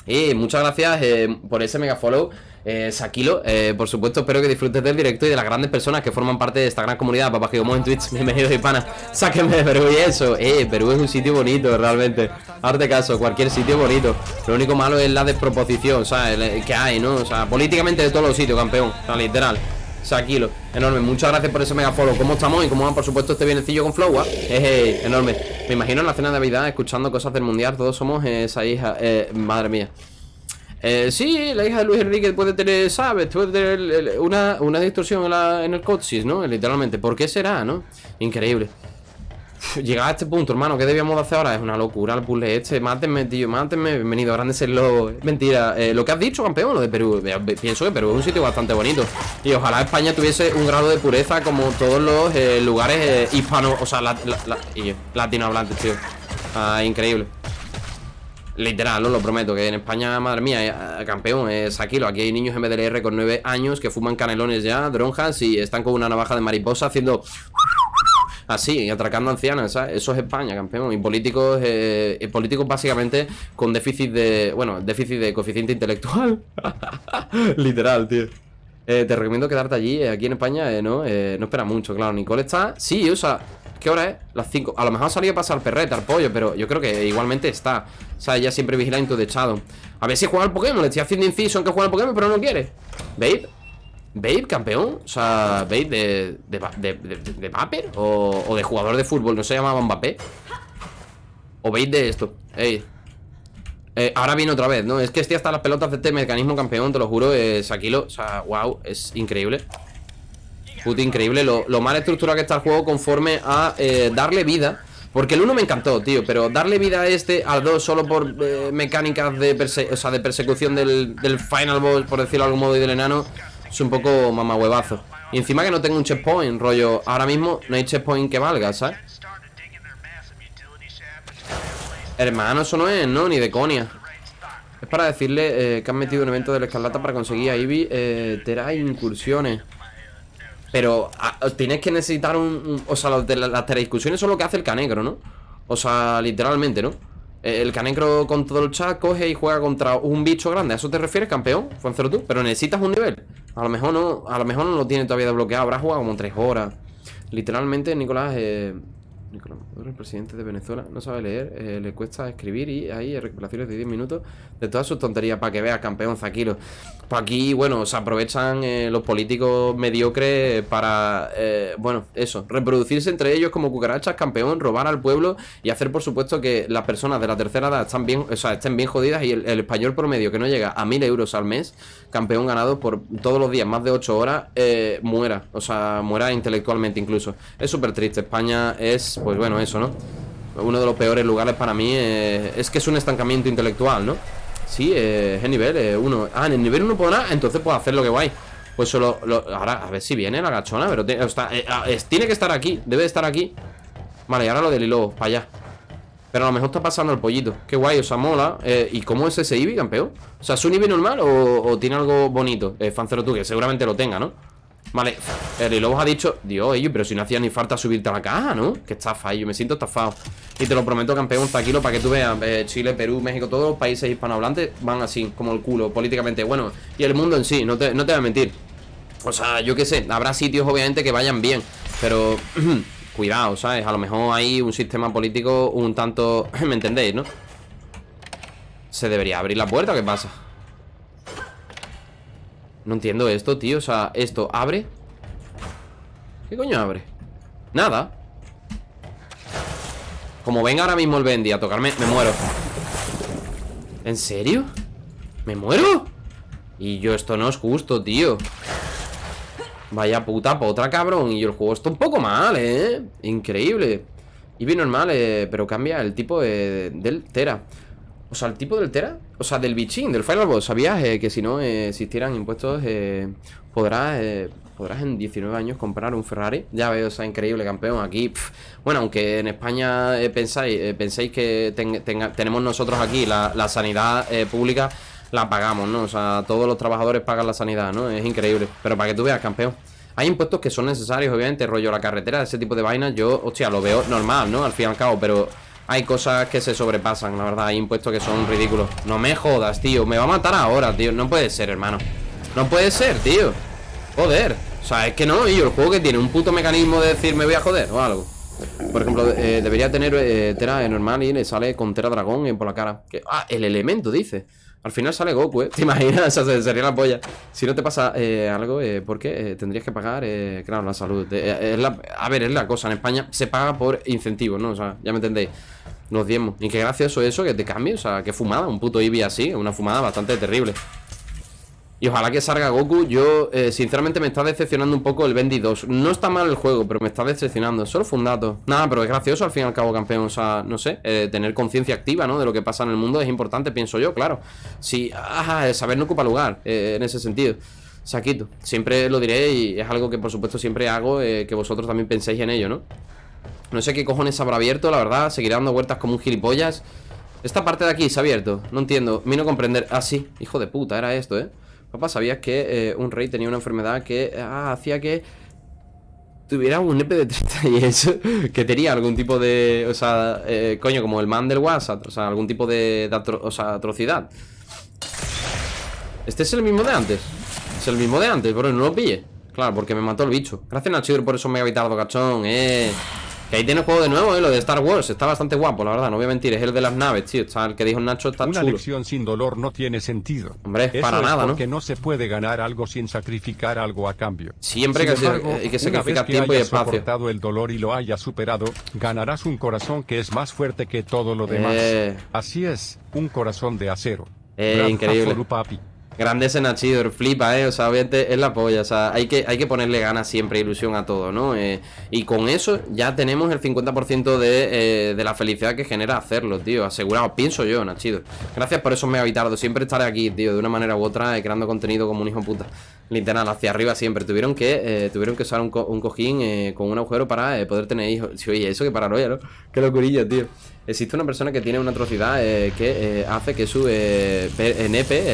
y muchas gracias eh, por ese mega follow eh, Sakilo, eh, por supuesto espero que disfrutes del directo y de las grandes personas que forman parte de esta gran comunidad. Papá Gigomón en Twitch, bienvenidos hispanas Sáquenme de Perú y eso, eh, Perú es un sitio bonito realmente. Hazte caso, cualquier sitio bonito. Lo único malo es la desproposición, ¿sabes? El- Que hay, ¿no? O sea, políticamente de todos los sitios, campeón O sea, literal. Sakilo, enorme, muchas gracias por ese mega follow ¿Cómo estamos? Y cómo va, por supuesto, este bienecillo con Flow, ¿ah? Eh, eh, enorme. Me imagino en la cena de Navidad escuchando cosas del mundial Todos somos esa hija, eh, madre mía eh, sí, la hija de Luis Enrique puede tener, ¿sabes? Puede tener una, una distorsión en, la- en el coxis, ¿no? Literalmente. ¿Por qué será, no? Increíble. Uf, a este punto, hermano, ¿qué debíamos de hacer ahora? Es una locura el puzzle este. Mátenme, tío, mátenme. Bienvenido, grande serlo. Mentira. Eh, lo que has dicho, campeón, lo de Perú. Eh, Pienso que Perú es un sitio bastante bonito. Y ojalá España tuviese un grado de pureza como todos los eh, lugares hispanos, o sea, la- la- latinohablantes, tío. Ah, increíble. Literal, no lo prometo, que en España, madre mía, eh, campeón, es Aquilo. Aquí hay niños MDLR con 9 años que fuman canelones ya, dronjas y están con una navaja de mariposa haciendo así, atracando ancianas, ¿sabes? Eso es España, campeón. Y políticos, eh, y políticos básicamente con déficit de, bueno, déficit de coeficiente intelectual. Literal, tío. Eh, te recomiendo quedarte allí, eh, aquí en España, eh, ¿no? Eh, no espera mucho, claro. Nicole está, sí, o sea, ¿qué hora es? Las 5. A lo mejor ha salido a pasar perreta, al pollo, pero yo creo que igualmente está. O sea, ella siempre vigila en tu techado. A ver si juega al Pokémon, le estoy haciendo inciso en que juega al Pokémon, pero no quiere. Babe, Babe, campeón. O sea, Babe de. de, de, de, de- o, de jugador de fútbol, no se llamaba Mbappé. O Babe de esto. Ey. Eh, ahora viene otra vez, ¿no? Es que estoy hasta las pelotas de este mecanismo campeón, te lo juro, es Aquilo. O sea, wow, es increíble. Puto increíble lo, lo mal estructurado que está el juego conforme a eh, darle vida. Porque el 1 me encantó, tío, pero darle vida a este, al 2 solo por eh, mecánicas de, perse- o sea, de persecución del, del final boss, por decirlo de algún modo, y del enano, es un poco mamahuevazo. Y encima que no tengo un checkpoint, rollo, ahora mismo no hay checkpoint que valga, ¿sabes? Hermano, eso no es, ¿no? Ni de conia. Es para decirle eh, que han metido un evento de la escarlata para conseguir a Ivy eh, Tera incursiones. Pero ah, tienes que necesitar un, O sea, los de la- las telediscusiones son lo que hace el canegro, ¿no? O sea, literalmente, ¿no? Eh, El canegro con todo el chat coge y juega contra un bicho grande ¿A eso te refieres, campeón? Fuencero tú Pero necesitas un nivel A lo mejor no A lo mejor no lo tiene todavía desbloqueado Habrá jugado como tres horas Literalmente, Nicolás eh, Nicolás Maduro, el presidente de Venezuela No sabe leer eh, Le cuesta escribir Y ahí recuperaciones de 10 minutos De todas sus tonterías Para que veas, campeón Zaquilo. Pues aquí, bueno, se aprovechan eh, los políticos mediocres para, eh, bueno, eso, reproducirse entre ellos como cucarachas, campeón, robar al pueblo y hacer, por supuesto, que las personas de la tercera edad están bien, o sea, estén bien jodidas y el, el español promedio que no llega a mil euros al mes, campeón ganado por todos los días, más de 8 horas, eh, muera, o sea, muera intelectualmente incluso. Es súper triste, España es, pues bueno, eso, ¿no? Uno de los peores lugares para mí eh, es que es un estancamiento intelectual, ¿no? Sí, eh, es el nivel 1. ah, en el nivel 1 podrá, entonces puedo hacer lo que guay. Pues solo. lo- ahora, a ver si viene la gachona, pero eh, ah, tiene que estar aquí, debe de estar aquí. Vale, y ahora lo del hilo, para allá. Pero a lo mejor está pasando el pollito. Qué guay, o sea, mola. Eh, ¿Y cómo es ese Eevee, campeón? O sea, ¿es un Eevee normal o, tiene algo bonito? Eh, que seguramente lo tenga, ¿no? Vale, el Lobos ha dicho Dios, ellos, pero si no hacía ni falta subirte a la caja, ¿no? Que estafa, yo me siento estafado Y te lo prometo, campeón, tranquilo, para que tú veas eh, Chile, Perú, México, todos los países hispanohablantes Van así, como el culo, políticamente Bueno, y el mundo en sí, no te, no te voy a mentir O sea, yo qué sé, habrá sitios obviamente que vayan bien Pero, cuidado, ¿sabes? A lo mejor hay un sistema político un tanto... ¿Me entendéis, no? Se debería abrir la puerta, ¿qué pasa? No entiendo esto, tío O sea, esto abre ¿Qué coño abre? Nada Como venga ahora mismo el Bendy a tocarme Me muero ¿En serio? ¿Me muero? Y yo esto no es justo, tío Vaya puta potra, cabrón Y el juego está un poco mal, ¿eh? Increíble Y bien normal, eh, pero cambia el tipo eh, del Tera O sea, el tipo del Tera O sea, del bichín, del Boss ¿Sabías eh, que si no eh, existieran impuestos eh, Podrás eh, podrás en 19 años comprar un Ferrari Ya veo, o sea, increíble campeón Aquí, bueno, aunque en España pensáis, penséis que tenemos nosotros aquí la, sanidad pública La pagamos, ¿no? O sea, todos los trabajadores pagan la sanidad, ¿no? Es increíble Pero para que tú veas, campeón hay impuestos que son necesarios, obviamente, rollo la carretera, ese tipo de vainas, yo, hostia, lo veo normal, ¿no? Al fin y al cabo, pero hay cosas que se sobrepasan, la verdad, hay impuestos que son ridículos. No me jodas, tío, me va a matar ahora, tío, no puede ser, hermano. No puede ser, tío. Joder, o sea, es que no, y el juego que tiene un puto mecanismo de decir me voy a joder o algo. Por ejemplo, eh, debería tener eh, Tera normal y le sale con Tera Dragón por la cara. Ah, el elemento, dice. Al final sale Goku, ¿eh? ¿Te imaginas? O sería la polla. Si no te pasa eh, algo, eh, ¿por qué? Eh, tendrías que pagar, claro, la salud. A ver, es la cosa. En España se paga por incentivos, ¿no? O sea, ya me entendéis. Los diezmos. Y qué gracioso eso que te cambie. O sea, qué fumada. Un puto Eevee así. Una fumada bastante terrible. Y ojalá que salga Goku. Yo, eh, sinceramente, me está decepcionando un poco el Bendy 2. No está mal el juego, pero me está decepcionando. Solo fue un dato. Nada, pero es gracioso al fin y al cabo, campeón. O sea, no sé, eh, tener conciencia activa, ¿no? De lo que pasa en el mundo es importante, pienso yo, claro. Sí, ajá, el saber no ocupa lugar eh, en ese sentido. Saquito. Siempre lo diré y es algo que, por supuesto, siempre hago. que vosotros también penséis en ello, ¿no? No sé qué cojones habrá abierto, la verdad. Seguirá dando vueltas como un gilipollas. Esta parte de aquí se ha abierto. No entiendo. Vino a comprender. Ah, sí. Hijo de puta, era esto, ¿eh? Papá, ¿sabías que eh, un rey tenía una enfermedad que ah, hacía que tuviera un EP de 30 y eso? Que tenía algún tipo de... O sea, eh, coño, como el man del WhatsApp. O sea, algún tipo de, o sea, atrocidad. Este es el mismo de antes. Es el mismo de antes, bro. No lo pille. Claro, porque me mató el bicho. Gracias, Nacho, por eso me ha habitado, cachón. Eh. Que ahí tiene juego de nuevo, eh. Lo de Star Wars. Está bastante guapo, la verdad. No voy a mentir. Es el de las naves, tío. Está el que dijo Nacho está Una chulo. lección sin dolor no tiene sentido. Hombre, Eso para es nada, ¿no? porque no se puede ganar algo sin sacrificar algo a cambio. Siempre Sin que se- embargo, hay que sacrificar tiempo y hayas espacio. soportado el dolor y lo hayas superado, ganarás un corazón que es más fuerte que todo lo demás. Eh. Así es, un corazón de acero. Eh, Brad increíble. Hazoru, papi. Grande ese Nachidor, flipa, eh. O sea, obviamente es la polla. O sea, hay que, hay que ponerle ganas siempre, ilusión a todo, ¿no? Eh, y con eso ya tenemos el 50% de, eh, de la felicidad que genera hacerlo, tío. Asegurado, pienso yo, Nachidor. Gracias por esos megavitardos. Siempre estaré aquí, tío, de una manera u otra, eh, creando contenido como un hijo puta. Literal, hacia arriba siempre. Tuvieron que, eh, tuvieron que usar un, co- un cojín eh, con un agujero para eh, poder tener hijos. Sí, oye, eso que paranoia, ¿no? Qué locurilla, tío. Existe una persona que tiene una atrocidad que hace que su eh,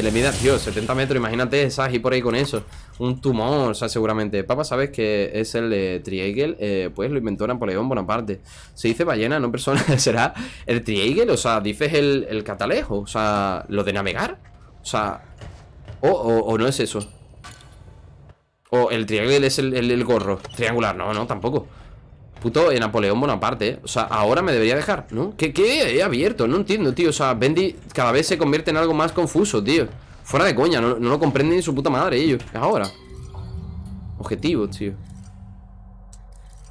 le mida, tío, 70 metros. Imagínate esa y por ahí con eso. Un tumor, o sea, seguramente. Papá, ¿sabes que es el Triangle? Pues lo inventó Napoleón Bonaparte. Se dice ballena, no persona. ¿Será el Triangle? O sea, dices el, el catalejo. O sea, lo de navegar. O sea, o, o- o no es eso. O el Triangle es el, el- gorro. Triangular, no, no, tampoco. Puto eh, Napoleón Bonaparte, ¿eh? O sea, ahora me debería dejar, ¿no? ¿Qué, qué he abierto? No entiendo, tío O sea, Bendy cada vez se convierte en algo más confuso, tío Fuera de coña, no, no lo comprenden ni su puta madre ellos ahora Objetivos, tío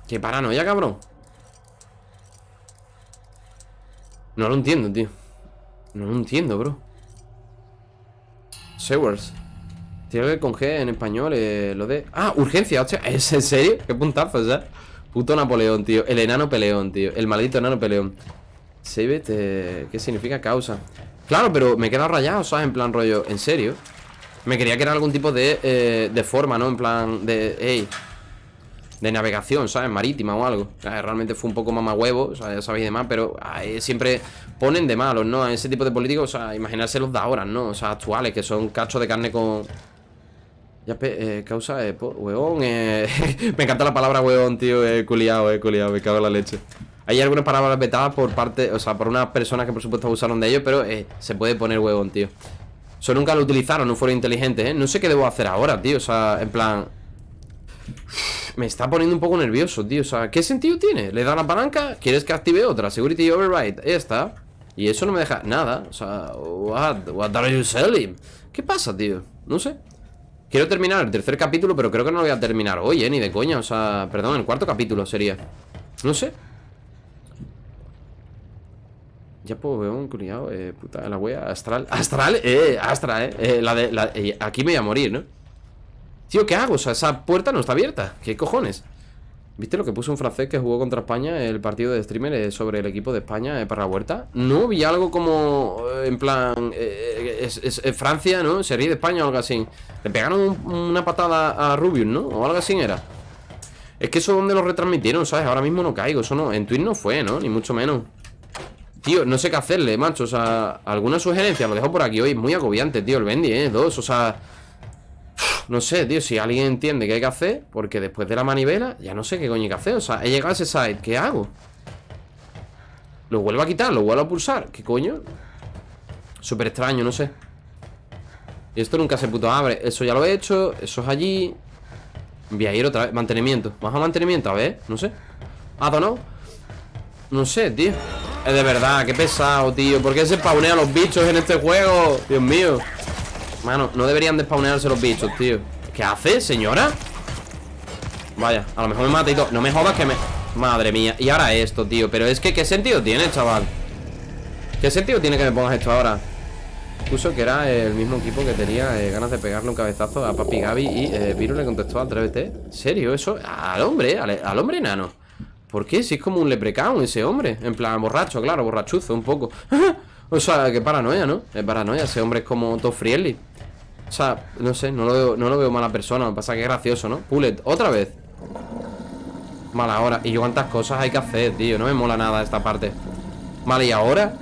Qué paranoia, cabrón No lo entiendo, tío No lo entiendo, bro Sewers Tiene que con G en español, eh, lo de... Ah, urgencia, hostia, ¿es en serio? Qué puntazo, ya Puto Napoleón, tío El enano peleón, tío El maldito enano peleón Save eh, ¿qué significa causa? Claro, pero me he quedado rayado, ¿sabes? En plan rollo, ¿en serio? Me creía que era algún tipo de, eh, de forma, ¿no? En plan de, ey De navegación, ¿sabes? Marítima o algo Realmente fue un poco mamahuevo, o sea, ya sabéis de más Pero ahí siempre ponen de malos, ¿no? A ese tipo de políticos, o sea, imaginarse los de ahora, ¿no? O sea, actuales, que son cachos de carne con... Ya, eh, causa, eh, eh, me encanta la palabra huevón, tío, eh, culiao, eh, culiao, me cago en la leche. Hay algunas palabras vetadas por parte, o sea, por unas personas que por supuesto abusaron de ello, pero eh, se puede poner huevón, tío. Eso nunca lo utilizaron, no fueron inteligentes, ¿eh? No sé qué debo hacer ahora, tío, o sea, en plan... Me está poniendo un poco nervioso, tío, o sea, ¿qué sentido tiene? Le da la palanca, ¿quieres que active otra? Security Override, ahí está. Y eso no me deja nada, o sea, what, what are you selling? ¿Qué pasa, tío? No sé. Quiero terminar el tercer capítulo, pero creo que no lo voy a terminar hoy, ¿eh? Ni de coña, o sea, perdón, el cuarto capítulo sería No sé Ya pues veo un culiao, eh, puta, la wea Astral, astral, eh, astra, eh, eh, la de, la, eh, Aquí me voy a morir, ¿no? Tío, ¿qué hago? O sea, esa puerta no está abierta ¿Qué cojones? ¿Viste lo que puso un francés que jugó contra España el partido de streamer eh, sobre el equipo de España eh, para la huerta? No, vi algo como eh, en plan es, Francia, ¿no? Se ríe de España o algo así. Le pegaron un- una patada a Rubius, ¿no? O algo así era. Es que eso donde lo retransmitieron, ¿sabes? Ahora mismo no caigo, eso no, en Twitch no fue, ¿no? Ni mucho menos. Tío, no sé qué hacerle, macho, o sea, alguna sugerencia, lo dejo por aquí hoy, muy agobiante, tío, el Bendy, ¿eh? Dos, o sea... No sé, tío, si alguien entiende qué hay que hacer Porque después de la manivela Ya no sé qué coño hay que hacer. O sea, he llegado a ese site ¿Qué hago? Lo vuelvo a quitar Lo vuelvo a pulsar ¿Qué coño? Súper extraño, no sé. Y esto nunca se puto abre. Eso ya lo he hecho Eso es allí. Voy a ir otra vez. Mantenimiento. Baja mantenimiento A ver No sé. ¿Ha no? No sé, tío. Es de verdad Qué pesado, tío. ¿Por qué se spawnean los bichos en este juego? Dios mío Mano, no deberían de spawnearse los bichos, tío ¿Qué hace, señora? Vaya, a lo mejor me mata y todo No me jodas que me... Madre mía Y ahora esto, tío Pero es que, ¿qué sentido tiene, chaval? ¿Qué sentido tiene que me pongas esto ahora? Puso que era el mismo equipo que tenía eh, ganas de pegarle un cabezazo a Papi Gaby Y eh, le contestó al 3BT ¿En serio? Eso, al hombre, al, al hombre enano ¿Por qué? Si es como un leprecaun ese hombre En plan, borracho, claro, borrachuzo un poco O sea, qué paranoia, ¿no? Es paranoia, ese hombre es como todo friendly O sea, no sé, no lo veo, no lo veo mala persona Me pasa que es gracioso, ¿no? Pullet, otra vez Mala hora Y yo cuántas cosas hay que hacer, tío No me mola nada esta parte Vale, ¿y ahora?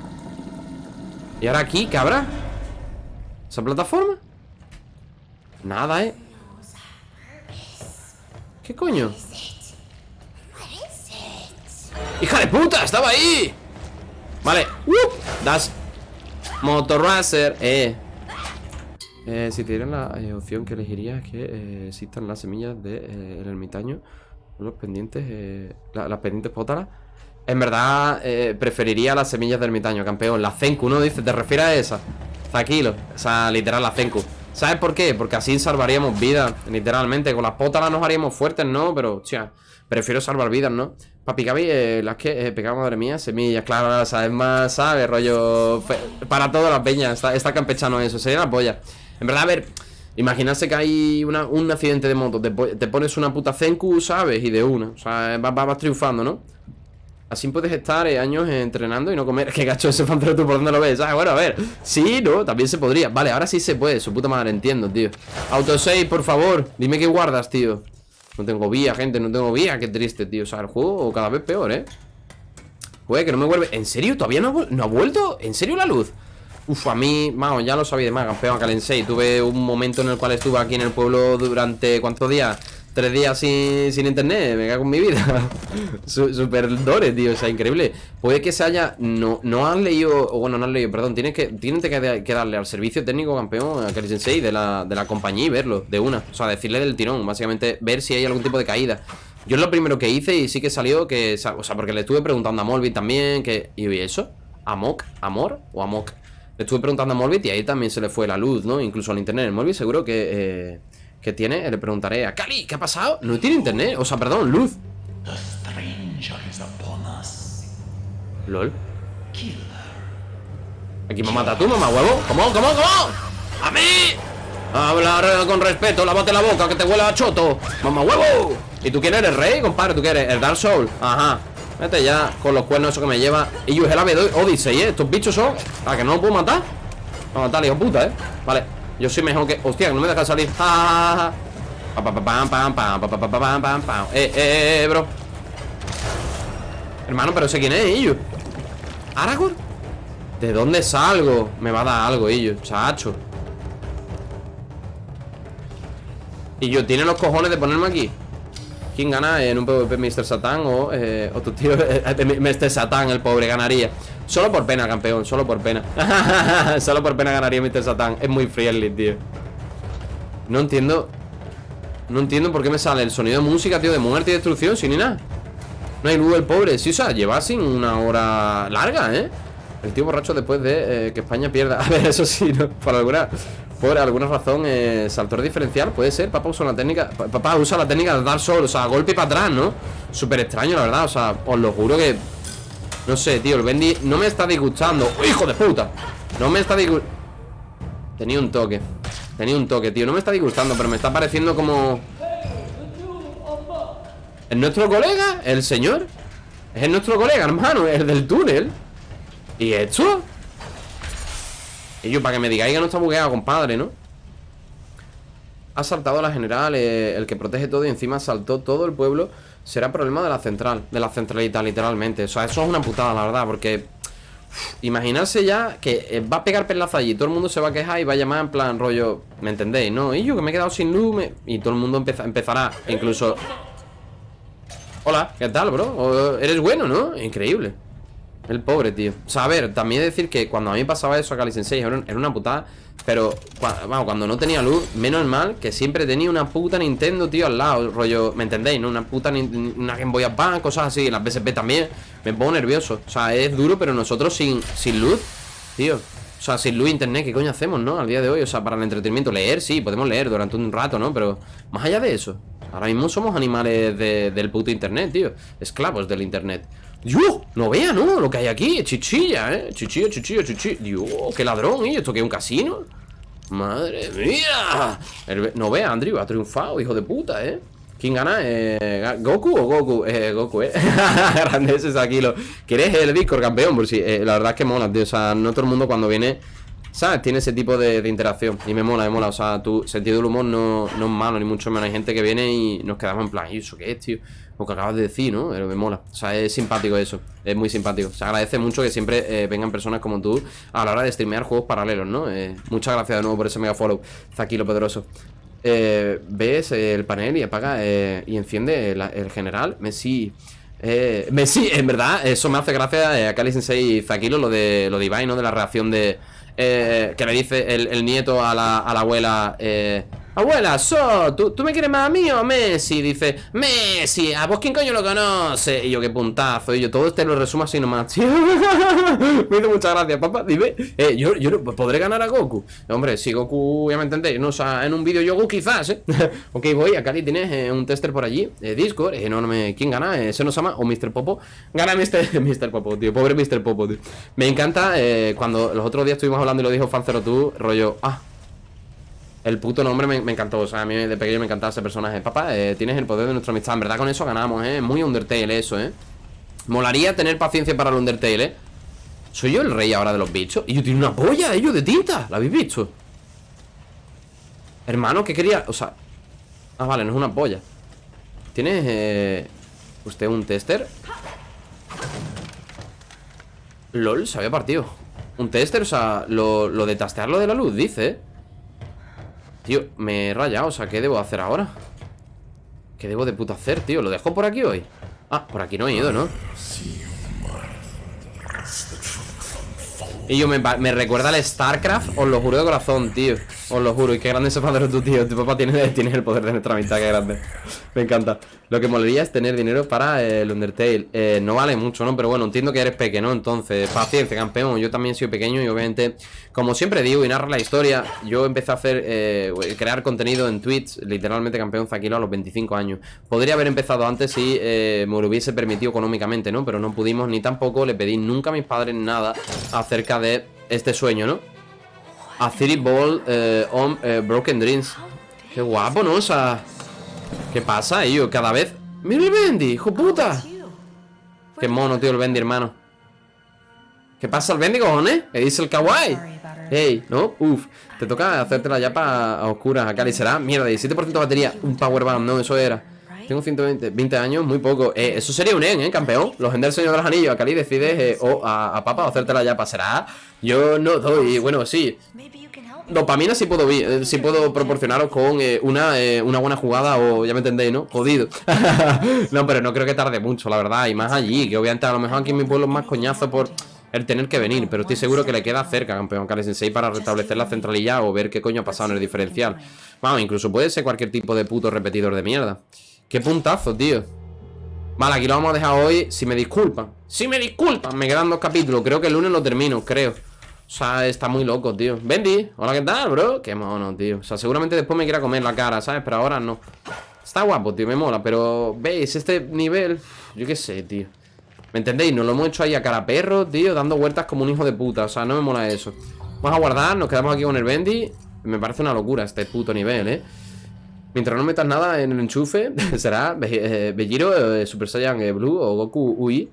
¿Y ahora aquí? ¿Qué habrá? ¿Esa plataforma? Nada, ¿eh? ¿Qué coño? ¡Hija de puta! ¡Estaba ahí! Vale ¡Wup! Das Motorracer Eh Eh, si te dieran la eh, opción que elegiría es que eh, existan las semillas del de, eh, ermitaño, los pendientes, eh, la- las pendientes pótalas. En verdad, preferiría las semillas del ermitaño, campeón. La Zenku, ¿no? Dice, ¿te refieres a esa? Tranquilo, o sea, literal, la Zenku. ¿Sabes por qué? Porque así salvaríamos vidas, literalmente. Con las pótalas nos haríamos fuertes, ¿no? Pero, tía, prefiero salvar vidas, ¿no? Papi Gaby, eh, las que eh, madre mía, semillas, claro, sabes más, ¿sabes? Rollo. Para todas las peñas, está, está campechano eso, sería la polla. En verdad, a ver, imaginarse que hay un accidente de moto, te, po- te pones una puta Zenku, ¿sabes? Y de una, o sea, vas, vas- triunfando, ¿no? Así puedes estar eh, años eh, entrenando y no comer. Qué gacho ese pantero tú por dónde lo ves. Ah, bueno, a ver. Sí, no, también se podría. Vale, ahora sí se puede. Su puta madre, entiendo, tío. Autosave, por favor. Dime qué guardas, tío. No tengo vía, gente, no tengo vía. Qué triste, tío. O sea, el juego cada vez peor, ¿eh? Joder, que no me vuelve. ¿En serio? ¿Todavía no no ha vuelto? ¿En serio la luz? Uf, a mí, vamos, ya lo sabía de más, campeón, Calensei. Tuve un momento en el cual estuve aquí en el pueblo durante, ¿cuántos días? Tres días sin, sin internet, me cago en mi vida. Su- Super dore, tío, o sea, increíble. Puede que se haya. No, no han leído. O bueno, no han leído, perdón. Tienen que, tienen que, darle al servicio técnico campeón, a Kali Sensei, de la, de la compañía y verlo, de una. O sea, decirle del tirón, básicamente, ver si hay algún tipo de caída. Yo es lo primero que hice y sí que salió que. O sea, porque le estuve preguntando a Molby también, que. ¿Y eso? ¿Amok? ¿Amor? ¿O Amok? Le estuve preguntando a Molbit y ahí también se le fue la luz, ¿no? Incluso al internet. El Molbit seguro que, eh, que tiene. Le preguntaré a Cali, ¿qué ha pasado? No tiene internet. O sea, perdón, luz. LOL. Aquí me mata tú, mamá huevo. ¿Cómo? ¿Cómo? ¿Cómo? ¡A mí! Hablar eh, con respeto, lávate la boca que te huele a choto. ¡Mamá huevo! ¿Y tú quién eres, rey, compadre? ¿Tú quieres? El Dark Soul. Ajá. Vete ya con los cuernos eso que me lleva. Y yo es el ave Odyssey, ¿eh? Estos bichos son. ¿A que no lo puedo matar? Voy a matar, hijo puta, ¿eh? Vale. Yo soy mejor que. Hostia, no me deja salir. Pam. Eh, eh, eh, bro. Hermano, pero sé quién es, ellos. ¿Aragorn? ¿De dónde salgo? Me va a dar algo, ellos, chacho. Y yo, ¿tiene los cojones de ponerme aquí? ¿Quién gana en un PvP Mr. Satan o, eh, o tu tío eh, Mr. Satan, el pobre, ganaría? Solo por pena, campeón, solo por pena. solo por pena ganaría Mr. Satan. Es muy friendly, tío. No entiendo. No entiendo por qué me sale el sonido de música, tío, de muerte y destrucción, sin ni nada. No hay luz el pobre. Sí, o sea, lleva sin una hora larga, ¿eh? El tío borracho después de eh, que España pierda. A ver, eso sí, ¿no? Por alguna, por alguna razón, eh, saltor diferencial, puede ser. Papá usa la técnica. pa- Papá usa la técnica de dar sol, o sea, golpe para atrás, ¿no? Súper extraño, la verdad. O sea, os lo juro que. No sé, tío, el Bendy no me está disgustando. ¡Oh, ¡Hijo de puta! No me está disgustando. Tenía un toque. Tenía un toque, tío. No me está disgustando, pero me está pareciendo como. Es nuestro colega, el señor Es nuestro colega, hermano, el del túnel ¿Y esto? Y yo, para que me digáis que no está bugueado, compadre, ¿no? Ha saltado la general, eh, el que protege todo y encima saltó todo el pueblo. Será problema de la central, de la centralita, literalmente. O sea, eso es una putada, la verdad, porque imaginarse ya que eh, va a pegar pelazo allí, todo el mundo se va a quejar y va a llamar en plan rollo, ¿me entendéis? No, y yo que me he quedado sin luz y todo el mundo empeza- empezará, incluso. Hola, ¿qué tal, bro? Eres bueno, ¿no? Increíble. El pobre, tío. O sea, a ver, también decir que cuando a mí pasaba eso a Kali Sensei era, una putada. Pero, cua- vamos, cuando no tenía luz, menos mal que siempre tenía una puta Nintendo, tío, al lado. Rollo, ¿me entendéis? ¿No? Una puta una Game Boy Advance, cosas así. Las PSP también. Me pongo nervioso. O sea, es duro, pero nosotros sin, sin luz, tío. O sea, sin luz internet, ¿qué coño hacemos, no? Al día de hoy, o sea, para el entretenimiento, leer, sí, podemos leer durante un rato, ¿no? Pero más allá de eso, ahora mismo somos animales de- del puto internet, tío. Esclavos del internet. ¡Dios! No vea, ¿no? Lo que hay aquí, chichilla, ¿eh? Chichilla, chichilla, chichilla. Dios, qué ladrón, ¿y esto qué es un casino? Madre mía. No vea, Andrew, ha triunfado, hijo de puta, ¿eh? ¿Quién gana? Eh, ¿Goku o Goku? Eh, Goku, ¿eh? Grande ese Sakilo. ¿Quieres el Discord, campeón? Por si, eh, la verdad es que mola, tío. O sea, no todo el mundo cuando viene, ¿sabes? Tiene ese tipo de, de interacción. Y me mola, me mola. O sea, tu sentido del humor no, no es malo, ni mucho menos. Hay gente que viene y nos quedamos en plan, ¿y eso qué es, tío? Lo que acabas de decir, ¿no? Pero me mola. O sea, es simpático eso. Es muy simpático. Se agradece mucho que siempre eh, vengan personas como tú a la hora de streamear juegos paralelos, ¿no? Eh, muchas gracias de nuevo por ese mega follow. Zakilo Pedroso. Eh, ves el panel y apaga eh, y enciende el general Messi. Messi, en verdad, eso me hace gracia a Kali Sensei y Zakilo, lo de, lo de ¿no? De la reacción de. que le dice el, el nieto a la, a la abuela. Eh, Abuela, so, ¿tú, ¿tú me quieres más a mí o a Messi? Dice, Messi, ¿a vos quién coño lo conoce? Y yo, qué puntazo. Y yo, todo este lo resumo así nomás, me hizo muchas gracias, papá. Dime, eh, yo, yo podré ganar a Goku. Hombre, si Goku, ya me entendéis, no, o en un vídeo Yogu quizás, ¿eh? ok, voy, acá tienes eh, un tester por allí, eh, Discord, eh, no, no me, ¿quién gana? Eh, ¿Se nos llama? ¿O Mr. Popo? Gana Mr. Mr. Popo, tío, pobre Mr. Popo, tío. Me encanta cuando los otros días estuvimos hablando y lo dijo Fancero tú, rollo, ah, el puto nombre me, encantó, o sea, a mí de pequeño me encantaba ese personaje. Papá, eh, tienes el poder de nuestra amistad. En verdad con eso ganamos, ¿eh? Muy Undertale eso, ¿eh? Molaría tener paciencia para el Undertale, ¿eh? ¿Soy yo el rey ahora de los bichos? Y yo tiene una polla, ellos de tinta. ¿La habéis visto? Hermano, ¿qué quería? O sea... Ah, vale, no es una polla. ¿Tienes, eh... usted un tester? LOL, se había partido. Un tester, o sea, lo, lo de tastearlo de la luz, dice, ¿eh? Tío, me he rayado, o sea, ¿qué debo hacer ahora? ¿Qué debo de puto hacer, tío? ¿Lo dejo por aquí hoy? Ah, por aquí no he ido, ¿no? Y yo me, me recuerda al StarCraft, os lo juro de corazón, tío. Os lo juro, y qué grande ese padre tu tío. Tu papá tiene, tiene el poder de nuestra amistad, qué grande. Me encanta. Lo que molaría es tener dinero para eh, el Undertale. Eh, no vale mucho, ¿no? Pero bueno, entiendo que eres pequeño, ¿no? Entonces, paciencia, campeón. Yo también soy pequeño y obviamente, como siempre digo y narra la historia, yo empecé a hacer, eh, crear contenido en Twitch, literalmente campeón Zaquilo a los 25 años. Podría haber empezado antes si eh, me lo hubiese permitido económicamente, ¿no? Pero no pudimos ni tampoco le pedí nunca a mis padres nada acerca de este sueño, ¿no? A City Ball eh, on eh, Broken Dreams. Qué guapo, ¿no? O sea, ¿qué pasa, yo? Cada vez. ¡Mira el Bendy, hijo puta! Qué mono, tío, el Bendy, hermano. ¿Qué pasa el Bendy, cojones? ¿Qué dice el kawaii? Ey, ¿no? Uf, te toca hacerte la yapa a oscuras acá. Y será, mierda, 17% de batería. Un powerbomb, no, eso era. Tengo 120 20 años, muy poco. Eh, eso sería un en, ¿eh, campeón? Los del Señor de los Anillos. A Cali decides eh, o a, a Papa o hacerte la yapa. ¿Será? Yo no doy. Bueno, sí. Dopamina sí puedo, eh, sí puedo proporcionaros con eh, una, una buena jugada o ya me entendéis, ¿no? Jodido. no, pero no creo que tarde mucho, la verdad. Y más allí, que obviamente a lo mejor aquí en mi pueblo es más coñazo por el tener que venir. Pero estoy seguro que le queda cerca, campeón Kale Sensei, para restablecer la centralilla o ver qué coño ha pasado en el diferencial. Vamos, incluso puede ser cualquier tipo de puto repetidor de mierda. Qué puntazo, tío. Vale, aquí lo vamos a dejar hoy. Si me disculpan. Si me disculpan, me quedan dos capítulos. Creo que el lunes lo termino, creo. O sea, está muy loco, tío. Bendy, hola, ¿qué tal, bro? Qué mono, tío. O sea, seguramente después me quiera comer la cara, ¿sabes? Pero ahora no. Está guapo, tío, me mola. Pero, ¿veis? Este nivel, yo qué sé, tío. ¿Me entendéis? Nos lo hemos hecho ahí a cara perro, tío, dando vueltas como un hijo de puta. O sea, no me mola eso. Vamos a guardar, nos quedamos aquí con el Bendy. Me parece una locura este puto nivel, ¿eh? Mientras no metas nada en el enchufe, será eh, Belliro, eh, Super Saiyan eh, Blue o Goku UI.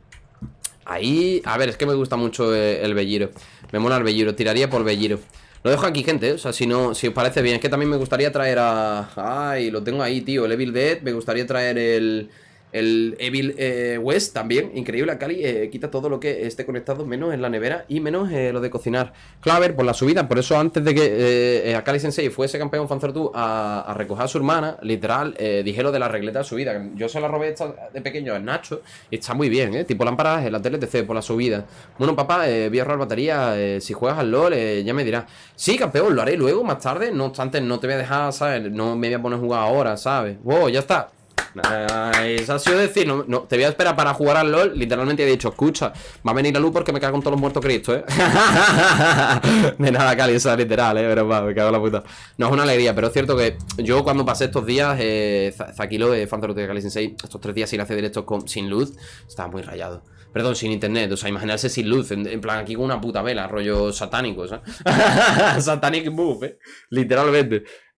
Ahí, a ver, es que me gusta mucho el Belliro. Me mola el Belliro, tiraría por Belliro. Lo dejo aquí, gente, o sea, si no, si os parece bien. Es que también me gustaría traer a... Ay, lo tengo ahí, tío, el Evil Dead. Me gustaría traer el... El Evil eh, West también, increíble, a Cali eh, quita todo lo que esté conectado, menos en la nevera y menos eh, lo de cocinar. Claver, por la subida, por eso antes de que eh, Akali Sensei fuese campeón Fanzertu a, a recoger a su hermana, literal, dije lo de la regleta de subida. Yo se la robé esta de pequeño a Nacho y está muy bien, ¿eh? Tipo lámparas en la tele TC por la subida. Bueno, papá, voy a ahorrar batería, si juegas al LOL, ya me dirás. Sí, campeón, lo haré luego, más tarde, no obstante, no te voy a dejar, ¿sabes? No me voy a poner a jugar ahora, ¿sabes? Wow, ya está. Nice. Ha sido decir, no, te voy a esperar para jugar al LOL. Literalmente he dicho, escucha, va a venir la luz porque me cago en todos los muertos Cristo, ¿eh? de nada, Cali, eso es literal, ¿eh? Pero va, me cago en la puta. No es una alegría, pero es cierto que yo cuando pasé estos días, eh, Za- Zakilo de Fanzero de Cali Sensei, estos tres días sin hacer directos con, sin luz, estaba muy rayado. Perdón, sin internet, o sea, imaginarse sin luz, en, en plan aquí con una puta vela, rollo satánico, ¿sabes? Satanic move, ¿eh? Literalmente.